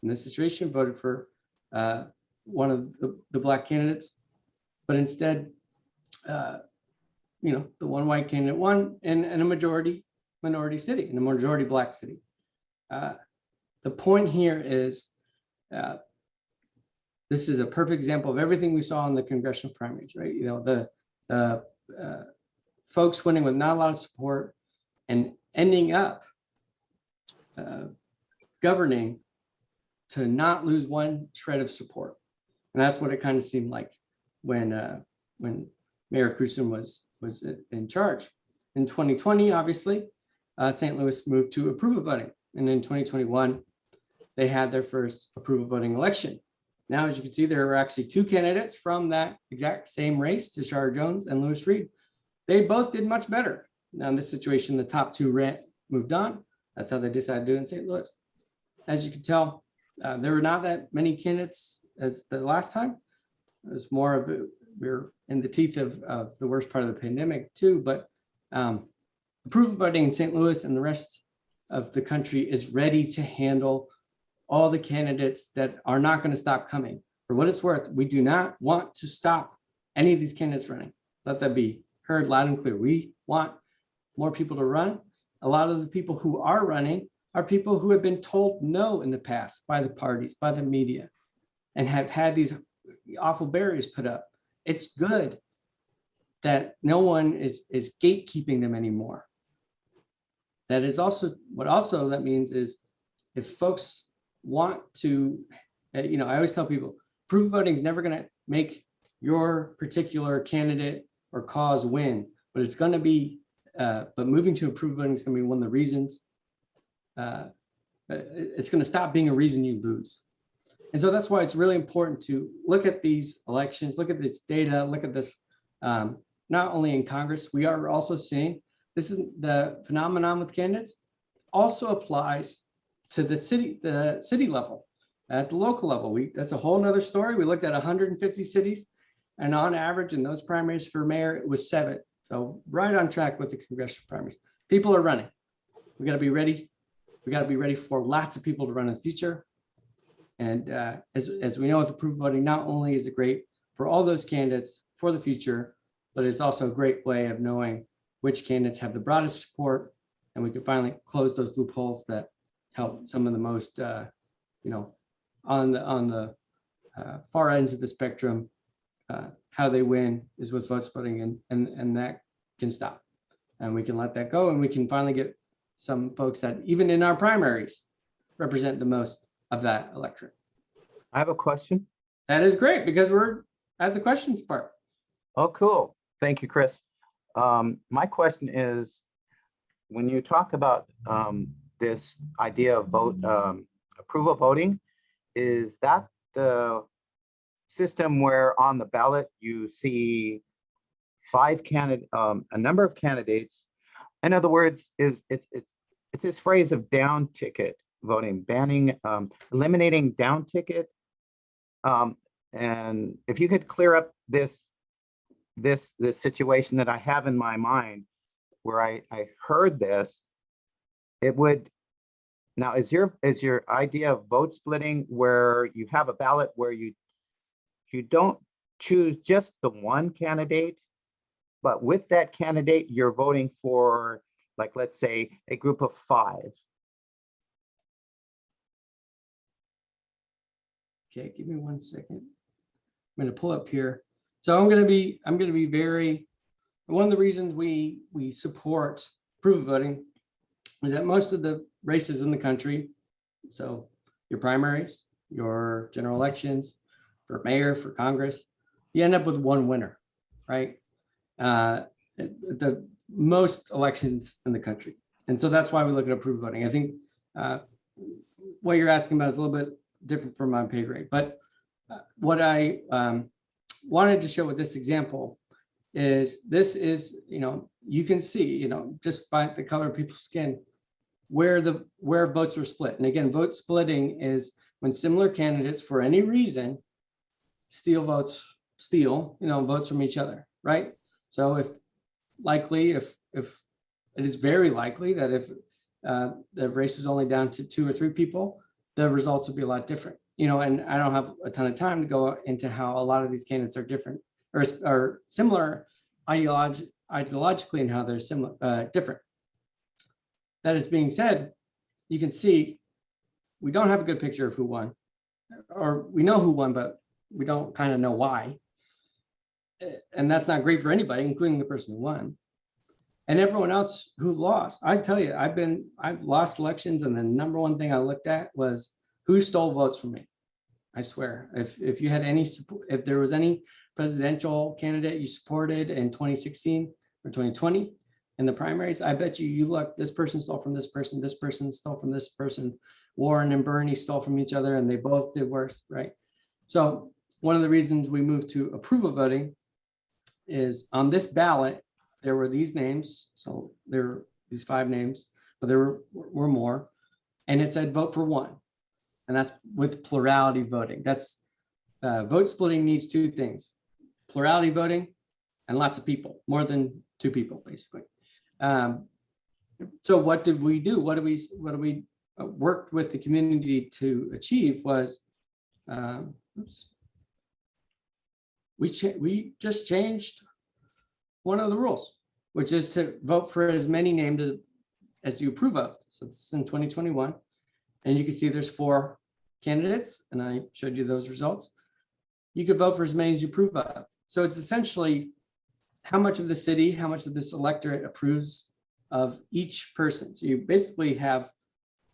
in this situation voted for uh, one of the, the black candidates, but instead, uh, you know, the one white candidate won in, in a majority minority city, in a majority black city. Uh, the point here is uh, this is a perfect example of everything we saw in the congressional primaries, right? You know, the uh, folks winning with not a lot of support and ending up uh, governing to not lose one shred of support. And that's what it kind of seemed like when uh, when Mayor Krewson was was in charge. In 2020, obviously, uh, St. Louis moved to approval voting. And in 2021, they had their first approval voting election. Now, as you can see, there are actually two candidates from that exact same race, Tishaura Jones and Lewis Reed. They both did much better. Now, in this situation, the top two ran, moved on. That's how they decided to do it in St. Louis. As you can tell, uh, there were not that many candidates as the last time. It was more of, a, we're in the teeth of, of the worst part of the pandemic too, but um, approval voting in St. Louis and the rest of the country is ready to handle all the candidates that are not going to stop coming. For what it's worth, we do not want to stop any of these candidates running. Let that be heard loud and clear. We want more people to run. A lot of the people who are running are people who have been told no in the past by the parties, by the media, and have had these awful barriers put up. It's good that no one is, is gatekeeping them anymore. That is also, what also that means is if folks want to, uh, you know, I always tell people, approval voting is never going to make your particular candidate or cause win, but it's going to be, uh, but moving to approval voting is going to be one of the reasons. Uh, it's going to stop being a reason you lose. And so that's why it's really important to look at these elections, look at this data, look at this, um, not only in Congress, we are also seeing this is the phenomenon with candidates also applies to the city, the city level, at the local level. We that's a whole nother story. We looked at 150 cities and on average in those primaries for mayor, it was seven. So right on track with the congressional primaries. People are running. We got to be ready. We got to be ready for lots of people to run in the future. And uh, as, as we know with approval voting, not only is it great for all those candidates for the future, but it's also a great way of knowing which candidates have the broadest support. And we can finally close those loopholes that help some of the most, uh, you know, on the on the uh, far ends of the spectrum, uh, how they win is with vote splitting and, and, and that can stop. And we can let that go and we can finally get some folks that even in our primaries represent the most of that electorate. I have a question. That is great because we're at the questions part. Oh, cool. Thank you, Chris. Um, my question is, when you talk about, um, this idea of vote, um, approval voting, is that the system where on the ballot you see five candidate, um, a number of candidates? In other words, is it's, it's, it's this phrase of down ticket voting, banning, um, eliminating down ticket. Um, and if you could clear up this this, this situation that I have in my mind where I, I heard this, it would, now is your, is your idea of vote splitting where you have a ballot where you, you don't choose just the one candidate, but with that candidate, you're voting for, like, let's say, a group of five. Okay, give me one second. I'm gonna pull up here. So I'm gonna be, I'm gonna be very, one of the reasons we, we support approval voting is that most of the races in the country, so your primaries, your general elections, for mayor, for Congress, you end up with one winner, right? Uh, the most elections in the country. And so that's why we look at approval voting. I think uh, what you're asking about is a little bit different from my pay grade, but uh, what I um, wanted to show with this example is this is, you know, you can see, you know, just by the color of people's skin, where the, where votes were split. And again, vote splitting is when similar candidates for any reason steal votes, steal, you know, votes from each other, right? So if likely, if, if it is very likely that if uh, the race is only down to two or three people, the results would be a lot different. You know, and I don't have a ton of time to go into how a lot of these candidates are different or, are similar ideologically and how they're similar, uh, different. That is being said, you can see we don't have a good picture of who won. Or we know who won, but we don't kind of know why. And that's not great for anybody, including the person who won. And everyone else who lost, I tell you, I've been, I've lost elections and the number one thing I looked at was who stole votes from me. I swear, if, if you had any, support, if there was any presidential candidate you supported in 2016 or 2020 in the primaries, I bet you, you look, this person stole from this person, this person stole from this person. Warren and Bernie stole from each other and they both did worse, right? So one of the reasons we moved to approval voting is on this ballot, there were these names. So there were these five names, but there were, were more. And it said vote for one. And that's with plurality voting. That's uh, vote splitting needs two things. Plurality voting and lots of people, more than two people, basically. Um, so what did we do? What do we, what do we uh, worked with the community to achieve was, um, oops. We we just changed one of the rules, which is to vote for as many named as you approve of. So this is in 2021. And you can see there's four candidates, and I showed you those results. You could vote for as many as you approve of. So it's essentially how much of the city, how much of this electorate approves of each person. So you basically have,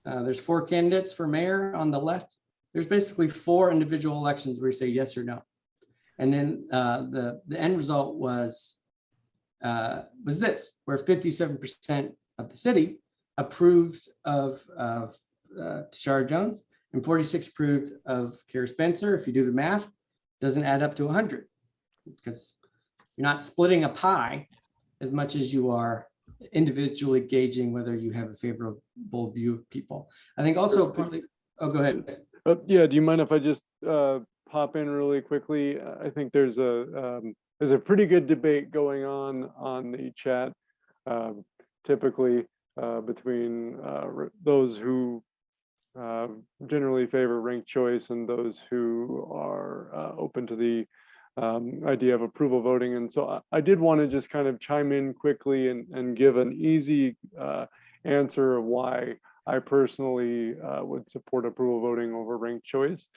uh, there's four candidates for mayor on the left. There's basically four individual elections where you say yes or no. And then uh, the, the end result was, uh, was this, where 57% of the city approved of, of uh, Tishaura Jones and 46 approved of Cara Spencer. If you do the math, doesn't add up to 100 because you're not splitting a pie as much as you are individually gauging whether you have a favorable view of people. I think also partly, oh, go ahead. Uh, yeah, do you mind if I just uh, pop in really quickly? Uh, I think there's a um, there's a pretty good debate going on on the chat, um, typically uh, between uh, those who uh, generally favor ranked choice and those who are uh, open to the um, idea of approval voting. And so I, I did want to just kind of chime in quickly and, and give an easy uh, answer of why I personally uh, would support approval voting over ranked choice.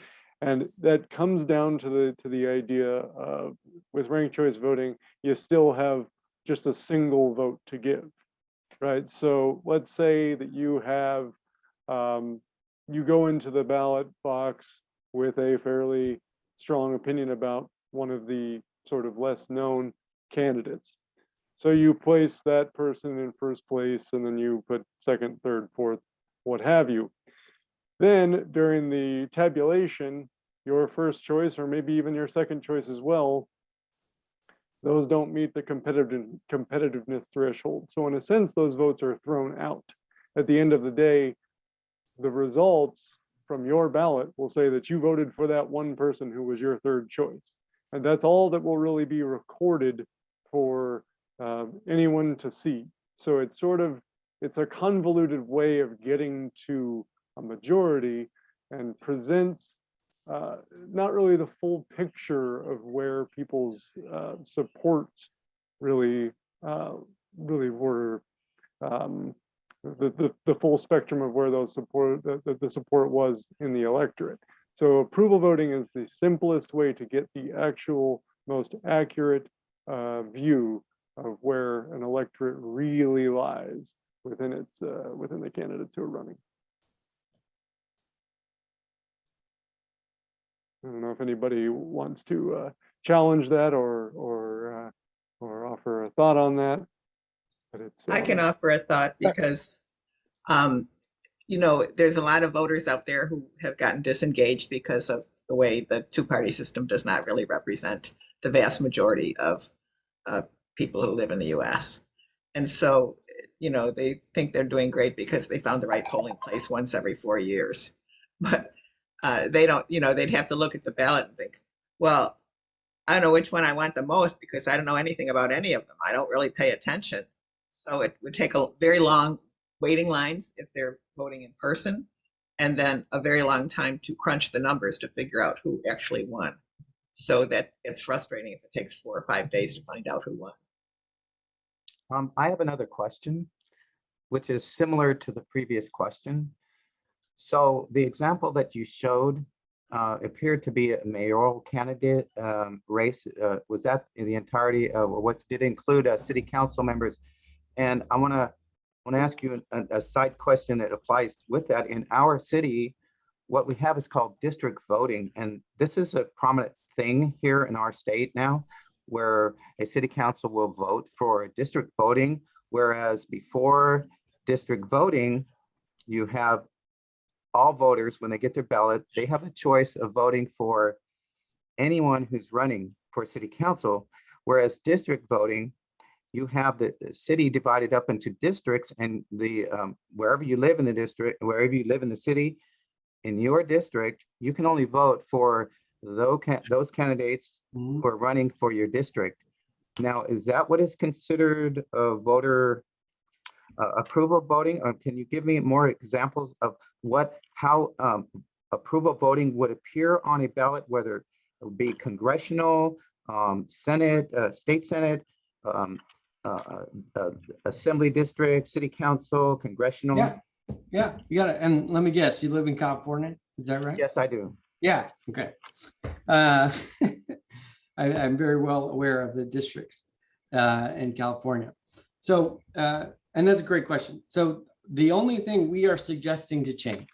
And that comes down to the to the idea of with ranked choice voting, you still have just a single vote to give, right? So let's say that you have um, you go into the ballot box with a fairly strong opinion about one of the sort of less known candidates. So you place that person in first place and then you put second, third, fourth, what have you. Then during the tabulation, your first choice or maybe even your second choice as well, those don't meet the competitive competitiveness threshold. So in a sense, those votes are thrown out. At the end of the day, the results from your ballot will say that you voted for that one person who was your third choice. And that's all that will really be recorded for um, anyone to see. So it's sort of, it's a convoluted way of getting to a majority and presents uh, not really the full picture of where people's uh, really, uh, really were um, the, the, the full spectrum of where those support, the, the- the support was in the electorate. So approval voting is the simplest way to get the actual most accurate uh, view of where an electorate really lies within its, uh, within the candidates who are running. I don't know if anybody wants to uh, challenge that or, or, uh, or offer a thought on that. But it's. I can uh, offer a thought because, um, you know, there's a lot of voters out there who have gotten disengaged because of the way the two-party system does not really represent the vast majority of uh, people who live in the US. And so, you know, they think they're doing great because they found the right polling place once every four years. But uh, they don't, you know, they'd have to look at the ballot and think, well, I don't know which one I want the most because I don't know anything about any of them. I don't really pay attention. So it would take a very long waiting lines if they're voting in person, and then a very long time to crunch the numbers to figure out who actually won. So that it's frustrating if it takes four or five days to find out who won. Um, I have another question, which is similar to the previous question. So the example that you showed uh, appeared to be a mayoral candidate um, race. Uh, was that in the entirety of, or what's, did include uh, city council members? And I want to, want to ask you a, a side question that applies with that. In our city, what we have is called district voting, and this is a prominent thing here in our state now, where a city council will vote for district voting, whereas before district voting, you have all voters, when they get their ballot, they have the choice of voting for anyone who's running for city council, whereas district voting, you have the city divided up into districts and the, um, wherever you live in the district, wherever you live in the city, in your district, you can only vote for those, those candidates Mhm. who are running for your district. Now, is that what is considered a voter uh, approval voting? Or can you give me more examples of what, how um, approval voting would appear on a ballot, whether it would be congressional, um, Senate, uh, state Senate, um, uh, uh, assembly district, city council, congressional? Yeah, yeah, you got it. And let me guess, you live in California? Is that right? Yes, I do. Yeah, okay. Uh, I, I'm very well aware of the districts uh, in California. So, uh, and that's a great question. So the only thing we are suggesting to change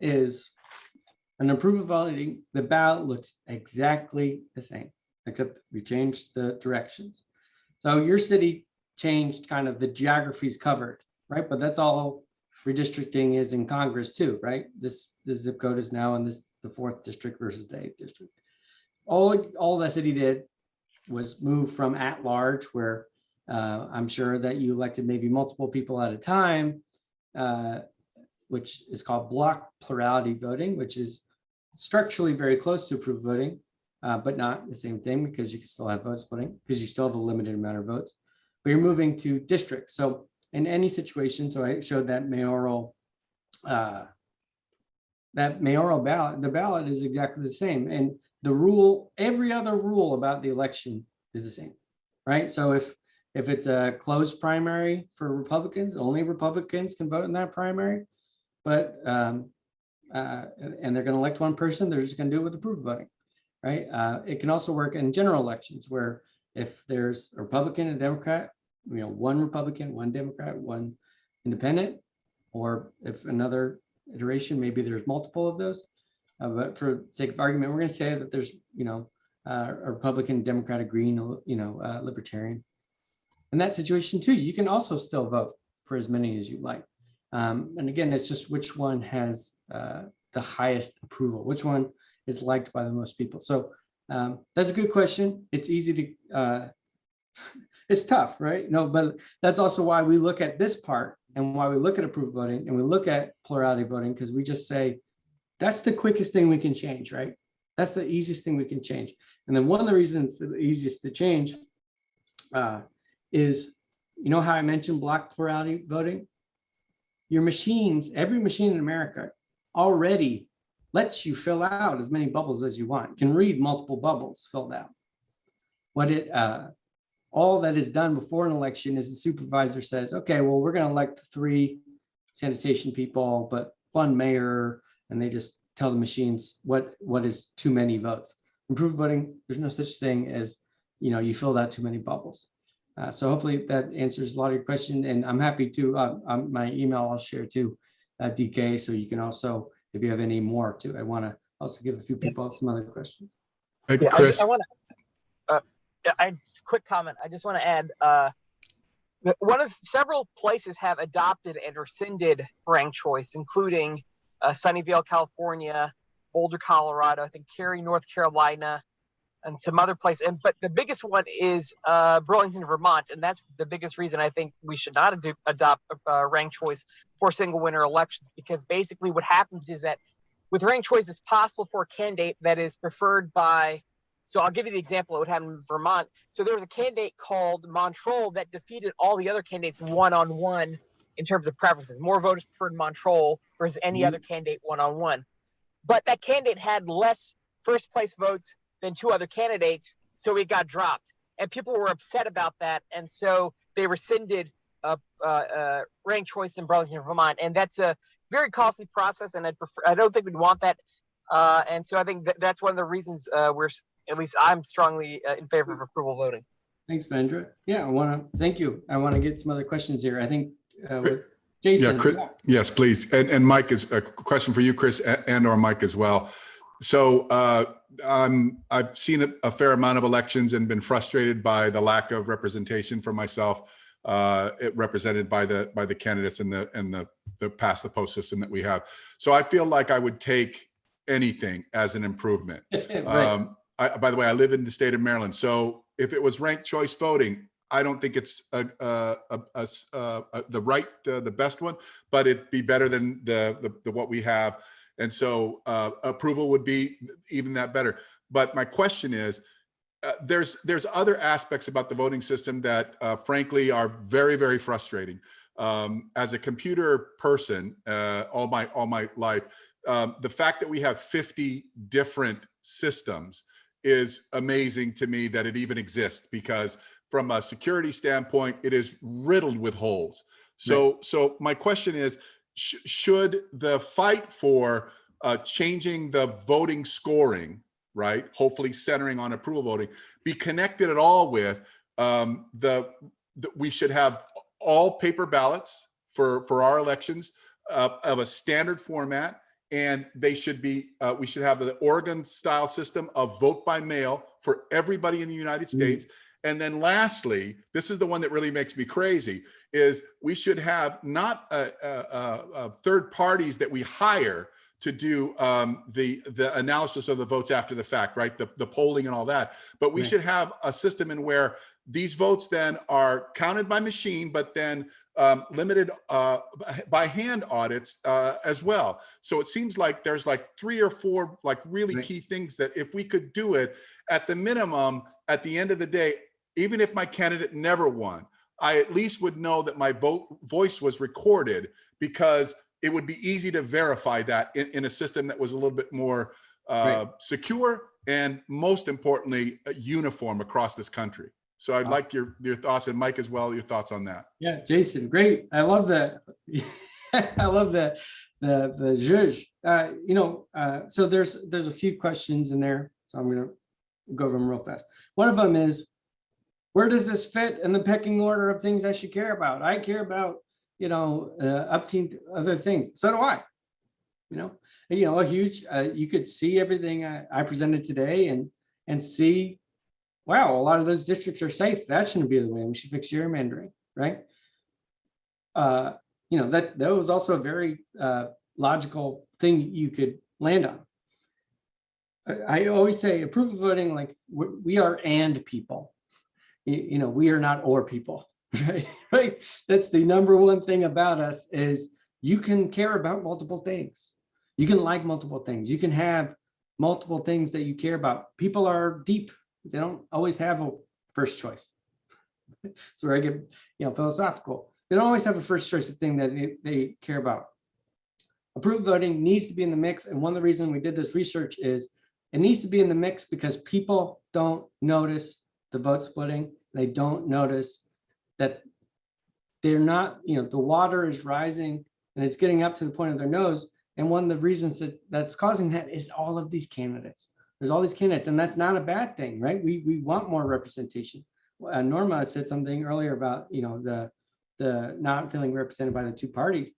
is an approval voting, the ballot looks exactly the same, except we changed the directions. So your city changed kind of the geographies covered, right? But that's all redistricting is in Congress too, right? This, the zip code is now in this, the fourth district versus the eighth district. All, all the city did was move from at large where uh, I'm sure that you elected maybe multiple people at a time, uh, which is called block plurality voting, which is structurally very close to approval voting, uh, but not the same thing because you can still have vote splitting because you still have a limited amount of votes. But you're moving to districts. So in any situation, so I showed that mayoral, uh, that mayoral ballot, the ballot is exactly the same. And the rule, every other rule about the election is the same, right? So if, if it's a closed primary for Republicans, only Republicans can vote in that primary. But, um, uh, and they're gonna elect one person, they're just gonna do it with approval voting, right? Uh, it can also work in general elections where if there's a Republican and Democrat, you know, one Republican, one Democrat, one independent, or if another iteration, maybe there's multiple of those, Uh, but for sake of argument, we're going to say that there's, you know, uh, a Republican, Democratic, Green, you know, Libertarian. In that situation too, you can also still vote for as many as you like. Um, and again, it's just which one has uh, the highest approval, which one is liked by the most people. So um, that's a good question. It's easy to, uh, it's tough, right? No, but that's also why we look at this part and why we look at approval voting and we look at plurality voting because we just say, that's the quickest thing we can change, right? That's the easiest thing we can change. And then one of the reasons the easiest to change uh, is, you know how I mentioned block plurality voting? Your machines, every machine in America already lets you fill out as many bubbles as you want, can read multiple bubbles filled out. What it, uh, all that is done before an election is the supervisor says, okay, well, we're gonna elect three sanitation people, but one mayor, and they just tell the machines what, what is too many votes. Approval voting, there's no such thing as, you know, you filled out too many bubbles. Uh, so hopefully that answers a lot of your question and I'm happy to, uh, um, my email I'll share too, uh, DK, so you can also, if you have any more too, I want to also give a few people some other questions. Hey, Yeah, I, Chris, I want to. Uh, yeah, I quick comment. I just want to add. Uh, one of several places have adopted and rescinded ranked choice, including uh, Sunnyvale, California, Boulder, Colorado. I think Cary, North Carolina, and some other places. And but the biggest one is uh, Burlington, Vermont, and that's the biggest reason I think we should not ado- adopt uh, ranked choice for single winner elections because basically what happens is that with ranked choice, it's possible for a candidate that is preferred by. So I'll give you the example of what happened in Vermont. So there was a candidate called Montroll that defeated all the other candidates one on one in terms of preferences. More voters preferred Montroll versus any Mhm. other candidate one on one. But that candidate had less first place votes than two other candidates, so he got dropped. And people were upset about that, and so they rescinded uh, uh, uh, ranked choice in Burlington, Vermont, and that's a very costly process. And I prefer, I don't think we'd want that. Uh, and so I think that that's one of the reasons uh, we're, at least I'm strongly uh, in favor of approval voting. Thanks, Vendra. Yeah, I want to, thank you. I want to get some other questions here. I think uh, with Jason. Chris- yes, please. And, and Mike is a question for you, Chris, a- and or Mike as well. So uh, um, I've seen a, a fair amount of elections and been frustrated by the lack of representation for myself, uh, it represented by the by the candidates in the in the the past the post system that we have. So I feel like I would take anything as an improvement. Right. Um, I, by the way, I live in the state of Maryland, so if it was ranked choice voting, I don't think it's a, a, a- a uh, the right, uh, the best one, but it'd be better than the, the, the what we have. And so uh, approval would be even that better. But my question is, uh, there's there's other aspects about the voting system that uh, frankly are very very frustrating. Um, as a computer person, uh, all my all my life, um, the fact that we have 50 different systems is amazing to me that it even exists because from a security standpoint, it is riddled with holes. So, so my question is, sh- should the fight for uh, changing the voting scoring, right, hopefully centering on approval voting, be connected at all with um, the, the we should have all paper ballots for for our elections uh, of a standard format and they should be uh, we should have the oregon style system of vote by mail for everybody in the united states and then lastly this is the one that really makes me crazy is we should have not uh, uh, uh, third parties that we hire to do um, the the analysis of the votes after the fact right the, the polling and all that but we Right. should have a system in where these votes then are counted by machine but then um, limited uh, by hand audits uh, as well. So it seems like there's like three or four like really Right. key things that if we could do it at the minimum, at the end of the day, even if my candidate never won, I at least would know that my vote voice was recorded because it would be easy to verify that in, in a system that was a little bit more uh, secure and most importantly, uh, uniform across this country. So I'd Wow. like your your thoughts and Mike as well, your thoughts on that. Yeah, Jason, great. I love that. I love that. The the judge. Uh, you know, uh, so there's there's a few questions in there, so I'm gonna go over them real fast. One of them is, where does this fit in the pecking order of things I should care about? I care about, you know, uh, up other things. So do I. you know, you know, a huge, uh, you could see everything I, I presented today and, and see, wow, a lot of those districts are safe. That shouldn't be the way. We should fix gerrymandering, right? Uh, you know, that, that was also a very, uh, logical thing you could land on. I, I always say approval voting, like, we are and people. You, know, we are not or people, right? Right? That's the number one thing about us is you can care about multiple things. You can like multiple things. You can have multiple things that you care about. People are deep. They don't always have a first choice. So I get, you know, philosophical. They don't always have a first choice of thing that they, they care about. Approval voting needs to be in the mix. And one of the reasons we did this research is it needs to be in the mix because people don't notice the vote splitting. They don't notice that they're not, you know, the water is rising and it's getting up to the point of their nose. And one of the reasons that that's causing that is all of these candidates. There's all these candidates and that's not a bad thing, right? We, we want more representation. Uh, Norma said something earlier about, you know, the, the not feeling represented by the two parties.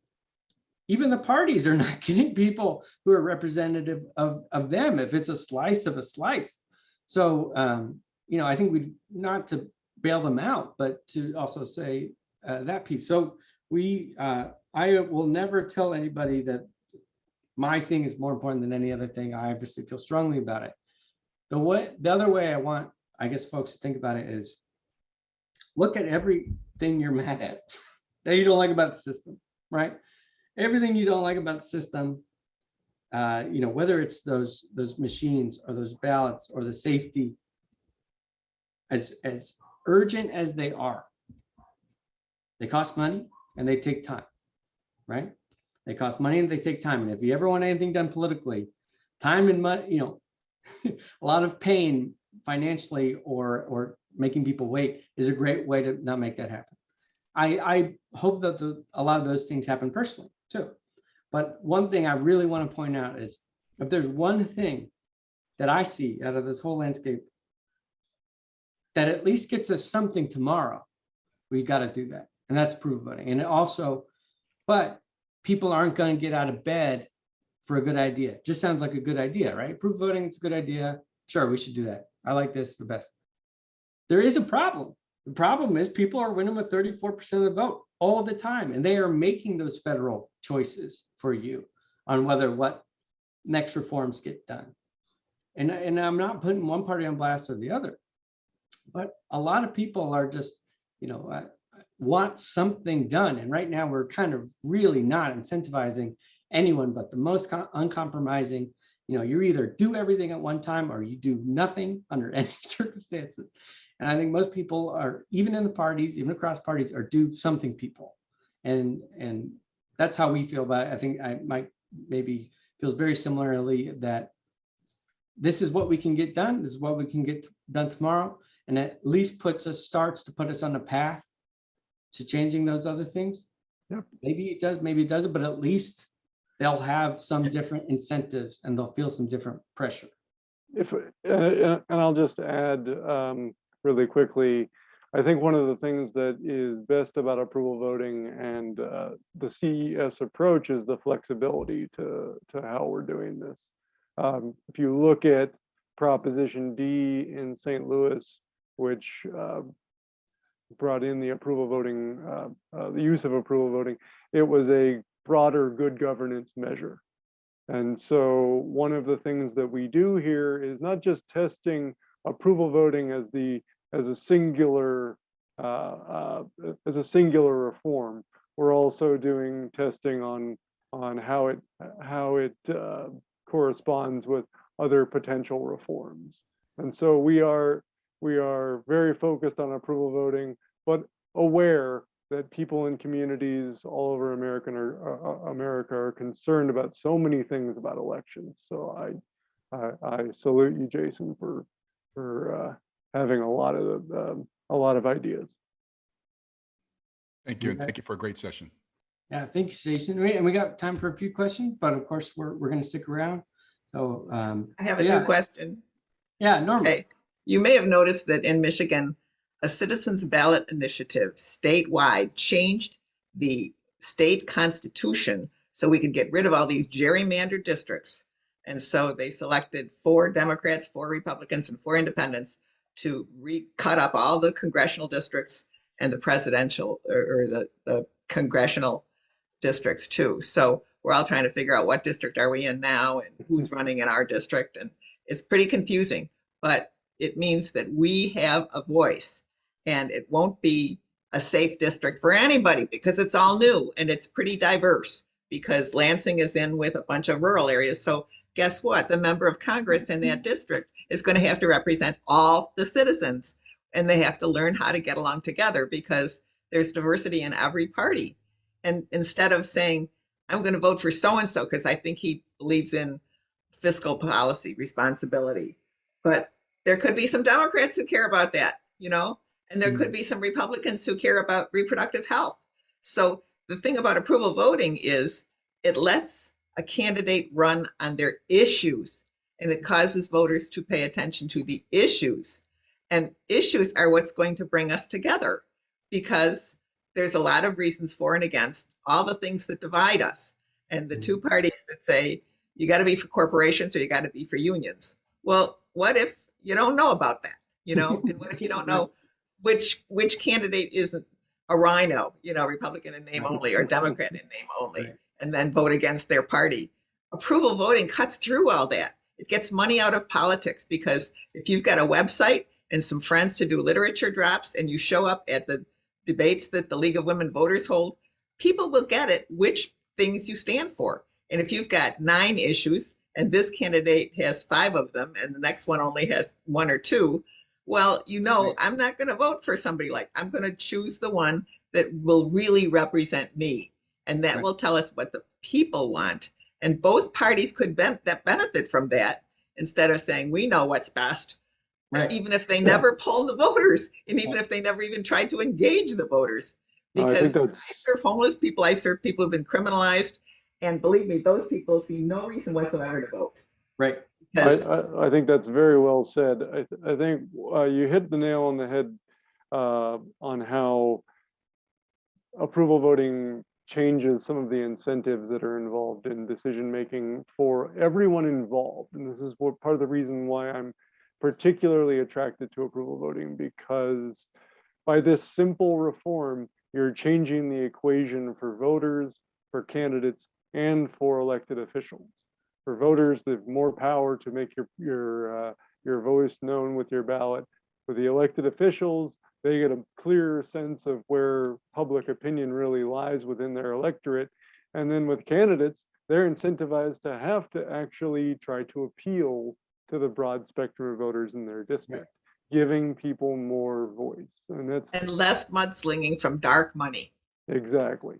Even the parties are not getting people who are representative of, of them if it's a slice of a slice. So, um, you know, I think we, not to bail them out, but to also say uh, that piece. So we, uh, I will never tell anybody that my thing is more important than any other thing. I obviously feel strongly about it. The way, the other way I want, I guess, folks to think about it is look at everything you're mad at that you don't like about the system, right? Everything you don't like about the system, uh, you know, whether it's those those machines or those ballots or the safety, as as urgent as they are, they cost money and they take time, right? They cost money and they take time. And if you ever want anything done politically, time and money, you know, a lot of pain financially or or making people wait is a great way to not make that happen. I, I hope that the, a lot of those things happen personally too. But one thing I really want to point out is if there's one thing that I see out of this whole landscape that at least gets us something tomorrow, we got to do that. And that's approval voting. And it also, but people aren't going to get out of bed for a good idea. Just sounds like a good idea, right? Approval voting, it's a good idea. Sure, we should do that. I like this the best. There is a problem. The problem is people are winning with 34% of the vote all the time, and they are making those federal choices for you on whether what next reforms get done. And, and I'm not putting one party on blast or the other, but a lot of people are just, you know, uh, want something done. And right now we're kind of really not incentivizing anyone but the most uncompromising you know, you either do everything at one time or you do nothing under any circumstances. And I think most people are, even in the parties, even across parties, are do something people. And, and that's how we feel about it. I think I might maybe feels very similarly that this is what we can get done. This is what we can get done tomorrow. And at least puts us, starts to put us on a path to changing those other things. Yep. Maybe it does, maybe it doesn't, but at least they'll have some different incentives and they'll feel some different pressure. If, uh, uh, and I'll just add um, really quickly, I think one of the things that is best about approval voting and uh, the CES approach is the flexibility to, to how we're doing this. Um, if you look at Proposition D in St. Louis, which uh, brought in the approval voting, uh, uh, the use of approval voting, it was a broader good governance measure. And so one of the things that we do here is not just testing approval voting as the as a singular uh, uh, as a singular reform. We're also doing testing on on how it how it corresponds with other potential reforms. And so we are we are very focused on approval voting, but aware that people in communities all over America are, uh, America are concerned about so many things about elections. So I, I, I salute you, Jason, for for uh, having a lot of um, a lot of ideas. Thank you. And Okay. thank you for a great session. Yeah, thanks, Jason. We- And we got time for a few questions, but of course, we're, we're going to stick around. So, um, I have a Yeah. new question. yeah, Norma. Okay, you may have noticed that in Michigan, a citizens ballot initiative statewide changed the state constitution so we could get rid of all these gerrymandered districts. And so they selected four Democrats, four Republicans, and four independents to re-cut up all the congressional districts and the presidential or, or the, the congressional districts too. So we're all trying to figure out what district are we in now and who's running in our district. And it's pretty confusing, but it means that we have a voice and it won't be a safe district for anybody because it's all new and it's pretty diverse because Lansing is in with a bunch of rural areas. So guess what? The member of Congress in that district is going to have to represent all the citizens and they have to learn how to get along together because there's diversity in every party. And instead of saying, I'm going to vote for so-and-so because I think he believes in fiscal policy responsibility. But there could be some Democrats who care about that, you know, and there mm. could be some Republicans who care about reproductive health. So the thing about approval voting is it lets a candidate run on their issues and it causes voters to pay attention to the issues. And issues are what's going to bring us together because there's a lot of reasons for and against all the things that divide us. And the mm. two parties that say you got to be for corporations or you got to be for unions. Well, what if you don't know about that? You know, and what if you don't know which which candidate isn't a rhino, you know, Republican in name only or Democrat in name only, and then vote against their party? Approval voting cuts through all that. It gets money out of politics because if you've got a website and some friends to do literature drops and you show up at the debates that the League of Women Voters hold, people will get it which things you stand for. And if you've got nine issues and this candidate has five of them and the next one only has one or two, well, you know, Right. I'm not going to vote for somebody like, I'm going to choose the one that will really represent me. And that Right. will tell us what the people want. And both parties could ben- that benefit from that instead of saying, we know what's best. Right. Even if they never polled the voters and even if they never even tried to engage the voters. Oh, I think Because that's, I serve homeless people, I serve people who've been criminalized. And believe me, those people see no reason whatsoever to vote. Right. I, I, I think that's very well said. I, th- I think uh, you hit the nail on the head uh, on how approval voting changes some of the incentives that are involved in decision making for everyone involved. And this is what part of the reason why I'm particularly attracted to approval voting because by this simple reform, you're changing the equation for voters, for candidates, and for elected officials. For voters, they have more power to make your your uh, your voice known with your ballot. For the elected officials, they get a clearer sense of where public opinion really lies within their electorate. And then with candidates, they're incentivized to have to actually try to appeal to the broad spectrum of voters in their district, giving people more voice. And that's and less mudslinging from dark money. exactly.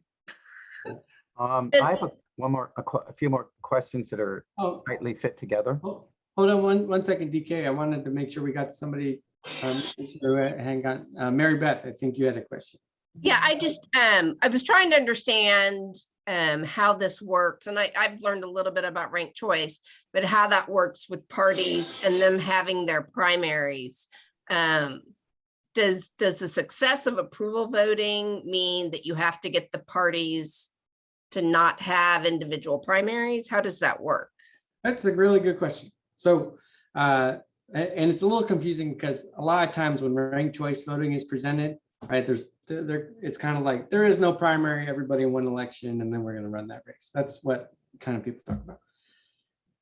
Um, I have a- one more, a a few more questions that are Oh, tightly fit together. Hold hold on one, one second, DK. I wanted to make sure we got somebody. um, uh, Hang on, Uh, Mary Beth, I think you had a question. Yeah, I just, um, I was trying to understand, um, how this works, and I, I've learned a little bit about ranked choice, but how that works with parties and them having their primaries. Um, does, does the success of approval voting mean that you have to get the parties to not have individual primaries? How does that work? That's a really good question. So, uh, and it's a little confusing because a lot of times when ranked choice voting is presented, right, there's, there, it's kind of like, there is no primary, everybody in one election, and then we're gonna run that race. That's what kind of people talk about.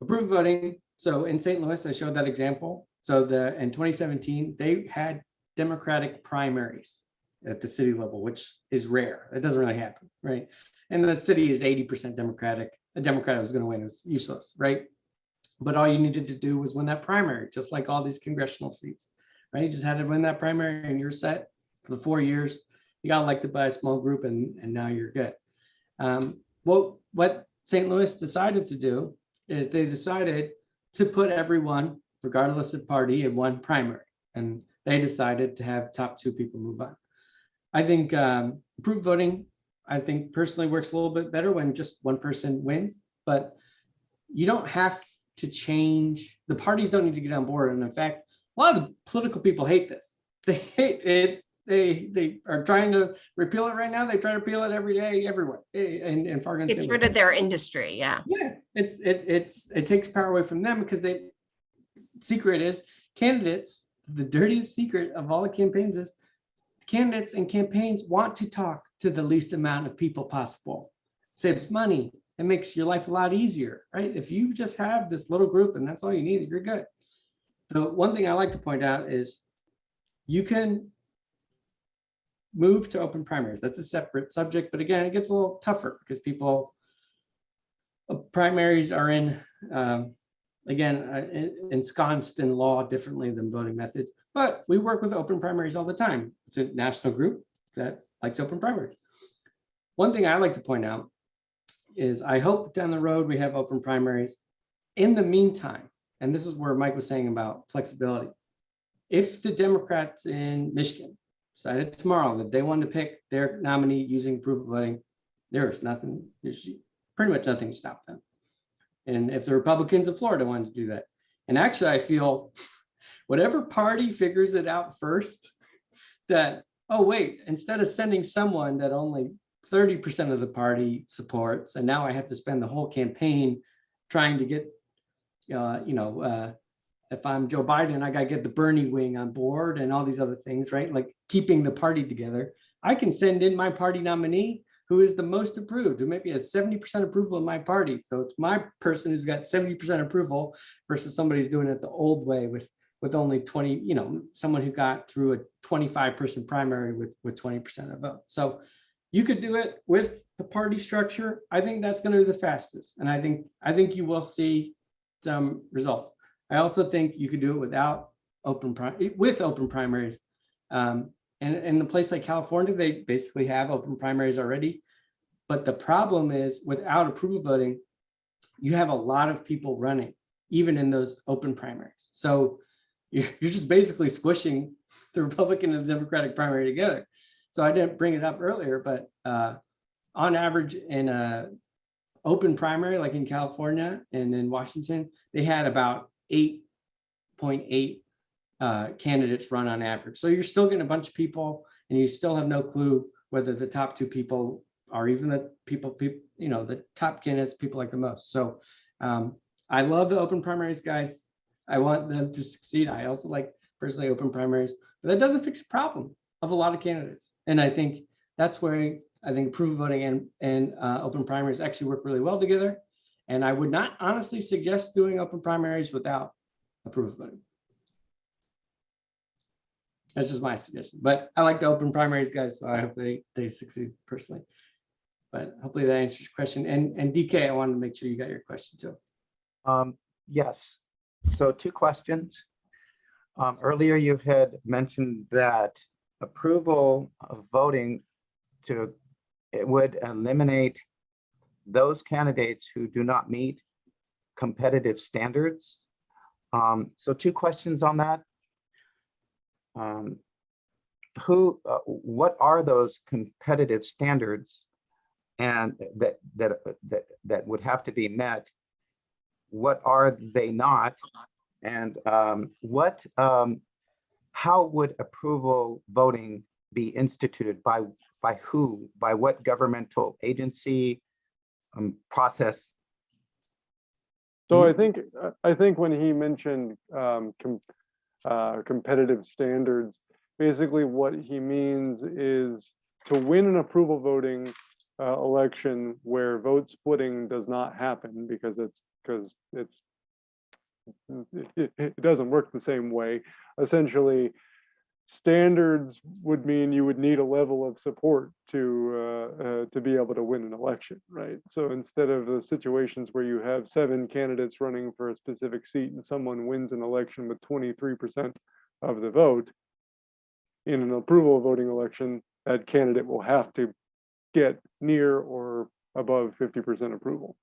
Approval voting, so in St. Louis, I showed that example. So the, in twenty seventeen, they had Democratic primaries at the city level, which is rare. It doesn't really happen, right? And the city is eighty percent Democratic. A Democrat was gonna win, it was useless, right? But all you needed to do was win that primary, just like all these congressional seats, right? You just had to win that primary and you're set for the four years. You got elected by a small group and, and now you're good. Um, what St. Louis decided to do is they decided to put everyone, regardless of party, in one primary. And they decided to have top two people move on. I think um, approval voting, I think personally works a little bit better when just one person wins, but you don't have to change, the parties don't need to get on board. And in fact, a lot of the political people hate this. They hate it They, they are trying to repeal it right now. They try to repeal it every day, everywhere, eh, in, in Fargo. It's rid of their industry, yeah. Yeah, it's, it, it's, it takes power away from them because they, secret is candidates, the dirtiest secret of all the campaigns is candidates and campaigns want to talk to the least amount of people possible. Saves money. It makes your life a lot easier, right? If you just have this little group and that's all you need, you're good. The one thing I like to point out is you can move to open primaries. That's a separate subject, but again, it gets a little tougher because people uh, primaries are in, um, again, uh, ensconced in law differently than voting methods, but we work with open primaries all the time. It's a national group that likes open primaries. One thing I like to point out is I hope down the road we have open primaries. In the meantime, and this is where Mike was saying about flexibility. If the Democrats in Michigan decided tomorrow that they wanted to pick their nominee using proof of voting, there is nothing, there's pretty much nothing to stop them. And if the Republicans of Florida wanted to do that, and actually I feel whatever party figures it out first, that, oh, wait, instead of sending someone that only thirty percent of the party supports, and now I have to spend the whole campaign trying to get, uh, you know, uh, if I'm Joe Biden, I gotta get the Bernie wing on board and all these other things, right? Like keeping the party together. I can send in my party nominee who is the most approved, who maybe has seventy percent approval in my party. So it's my person who's got seventy percent approval versus somebody who's doing it the old way with, with only twenty, you know, someone who got through a twenty-five person primary with, with twenty percent of vote. So you could do it with the party structure. I think that's gonna be the fastest. And I think, I think you will see some results. I also think you could do it without open, with open primaries. Um, and in a place like California, they basically have open primaries already. But the problem is without approval voting, you have a lot of people running, even in those open primaries. So you're, just basically squishing the Republican and Democratic primary together. So I didn't bring it up earlier, but uh, on average in a open primary, like in California and in Washington, they had about eight point eight uh, candidates run on average. So you're still getting a bunch of people and you still have no clue whether the top two people are even the people, people, you know, the top candidates people like the most. So um, I love the open primaries, guys. I want them to succeed. I also like personally open primaries, but that doesn't fix the problem of a lot of candidates. And I think that's where I think approval voting and, and uh, open primaries actually work really well together. And I would not honestly suggest doing open primaries without approval voting. That's just my suggestion, but I like the open primaries, guys, so I hope they, they succeed personally. But hopefully that answers your question. And, and DK, I wanted to make sure you got your question too. Um, yes, so two questions. Um, earlier you had mentioned that approval of voting to, it would eliminate those candidates who do not meet competitive standards. Um, so two questions on that. Um, who, uh, what are those competitive standards? And that, that, that, that would have to be met what are they not? And um, what, um, how would approval voting be instituted by, by who, by what governmental agency, um, process? So I think, I think when he mentioned um, com- uh, competitive standards, basically what he means is to win an approval voting uh, election where vote splitting does not happen because it's, because it's, it, it- doesn't work the same way. Essentially, standards would mean you would need a level of support to uh, uh, to be able to win an election, right? So instead of the situations where you have seven candidates running for a specific seat and someone wins an election with 23% of the vote, in an approval voting election, that candidate will have to get near or above 50% approval.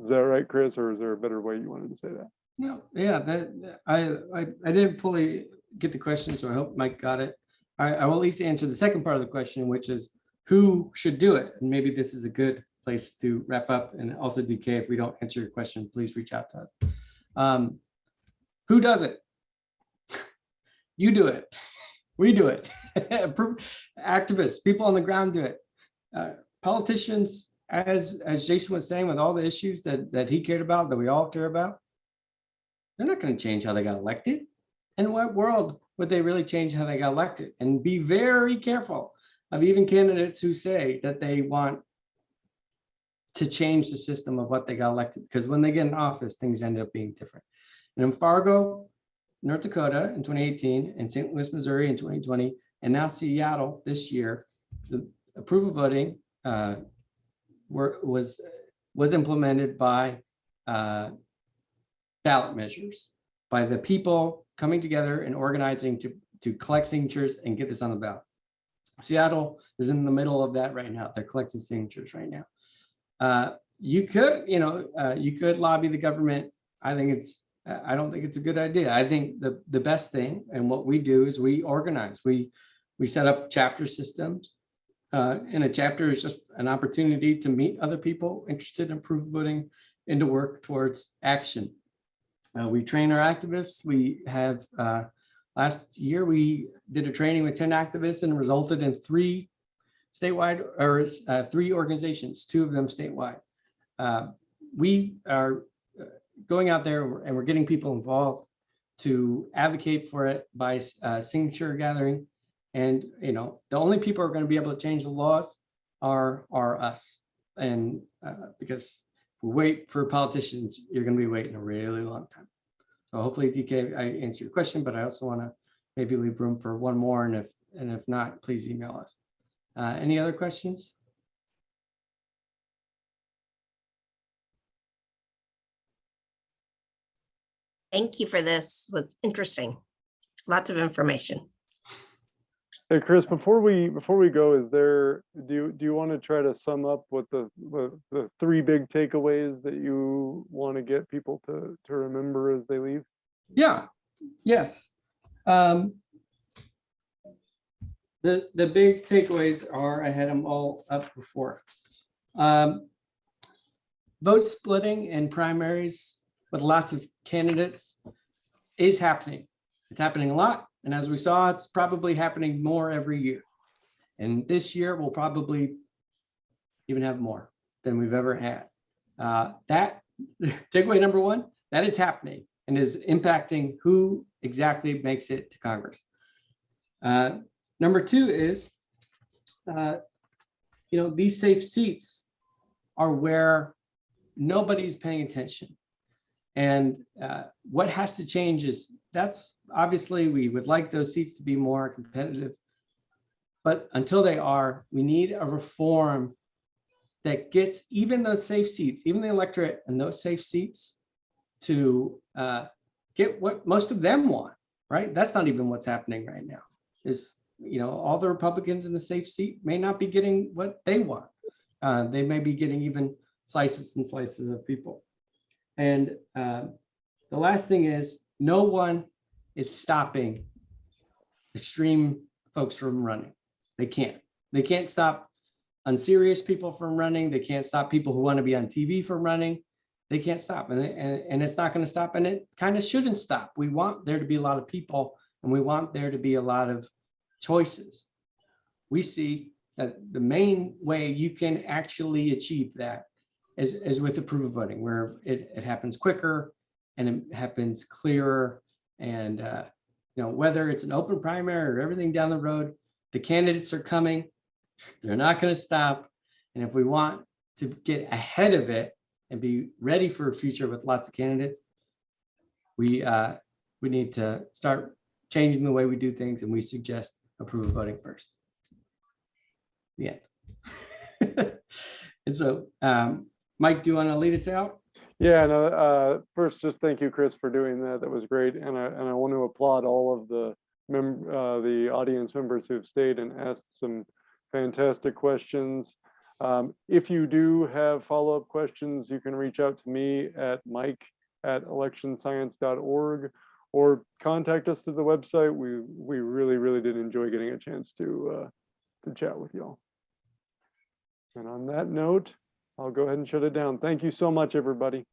Is that right, Chris, or is there a better way you wanted to say that? Yeah, yeah, that- I, I, I didn't fully get the question, so I hope Mike got it. I, I will at least answer the second part of the question, which is who should do it? And maybe this is a good place to wrap up and also DK, if we don't answer your question, please reach out to us. Um, Who does it? You do it. We do it. Activists, people on the ground do it. Uh, Politicians, as, as Jason was saying, with all the issues that, that he cared about, that we all care about, they're not going to change how they got elected. In what world would they really change how they got elected? And be very careful of even candidates who say that they want to change the system of what they got elected, because when they get in office, things end up being different. And in Fargo, North Dakota in 2018, and St. Louis, Missouri in 2020, and now Seattle this year, the approval voting uh, were, was, was implemented by uh, ballot measures, by the people coming together and organizing to, to collect signatures and get this on the ballot. Seattle is in the middle of that right now. They're collecting signatures right now. Uh, you could, you know, uh, you could lobby the government. I think it's, I I don't think it's a good idea. I think the, the best thing and what we do is we organize, we, we set up chapter systems. Uh, and a chapter is just an opportunity to meet other people interested in approval voting and to work towards action. Uh, we train our activists. We have, uh, last year, we did a training with 10 activists and resulted in three statewide or uh, three organizations, two of them statewide. Uh, we are uh, going out there and we're getting people involved to advocate for it by signature gathering. And, you know, the only people who are going to be able to change the laws are, are us. And uh, because if we wait for politicians, you're going to be waiting a really long time. So hopefully DK, I answered your question, but I also want to maybe leave room for one more. And if, and if not, please email us. Uh, any other questions? Thank you for this. Was interesting. Lots of information. Hey, Chris, before we, before we go, is there, do you, do you want to try to sum up what the, the, the three big takeaways that you want to get people to, to remember as they leave? Yeah, yes. Um, the, the big takeaways are, I had them all up before. Um, vote splitting and primaries with lots of candidates is happening. It's happening a lot. And as we saw, it's probably happening more every year. And this year we'll probably even have more than we've ever had. Uh, that takeaway number one, that is happening and is impacting who exactly makes it to Congress. Uh, number two is, uh, you know, these safe seats are where nobody's paying attention. And uh, what has to change is that's obviously we would like those seats to be more competitive. But until they are, we need a reform that gets even those safe seats, even the electorate and those safe seats to uh, get what most of them want, right? That's not even what's happening right now is, you know, all the Republicans in the safe seat may not be getting what they want. Uh, they may be getting even slices and slices of people. And uh, the last thing is no one is stopping extreme folks from running. They can't. They can't stop unserious people from running. They can't stop people who want to be on TV from running. They can't stop. And, and, and it's not going to stop. And it kind of shouldn't stop. We want there to be a lot of people and we want there to be a lot of choices. We see that the main way you can actually achieve that is, is with approval voting, where it, it happens quicker and it happens clearer. And, uh, you know, whether it's an open primary or everything down the road, the candidates are coming. They're not going to stop. And if we want to get ahead of it and be ready for a future with lots of candidates, we, uh, we need to start changing the way we do things. And we suggest approval voting first. The end. and so, um, Mike, do you want to lead us out? Yeah, no, uh, first, just thank you, Chris, for doing that. That was great. And I, and I want to applaud all of the mem, uh, the audience members who've stayed and asked some fantastic questions. Um, if you do have follow-up questions, you can reach out to me at mike at electionscience.org or contact us to the website. We, we really, really did enjoy getting a chance to, uh, to chat with y'all. And on that note, I'll go ahead and shut it down. Thank you so much, everybody.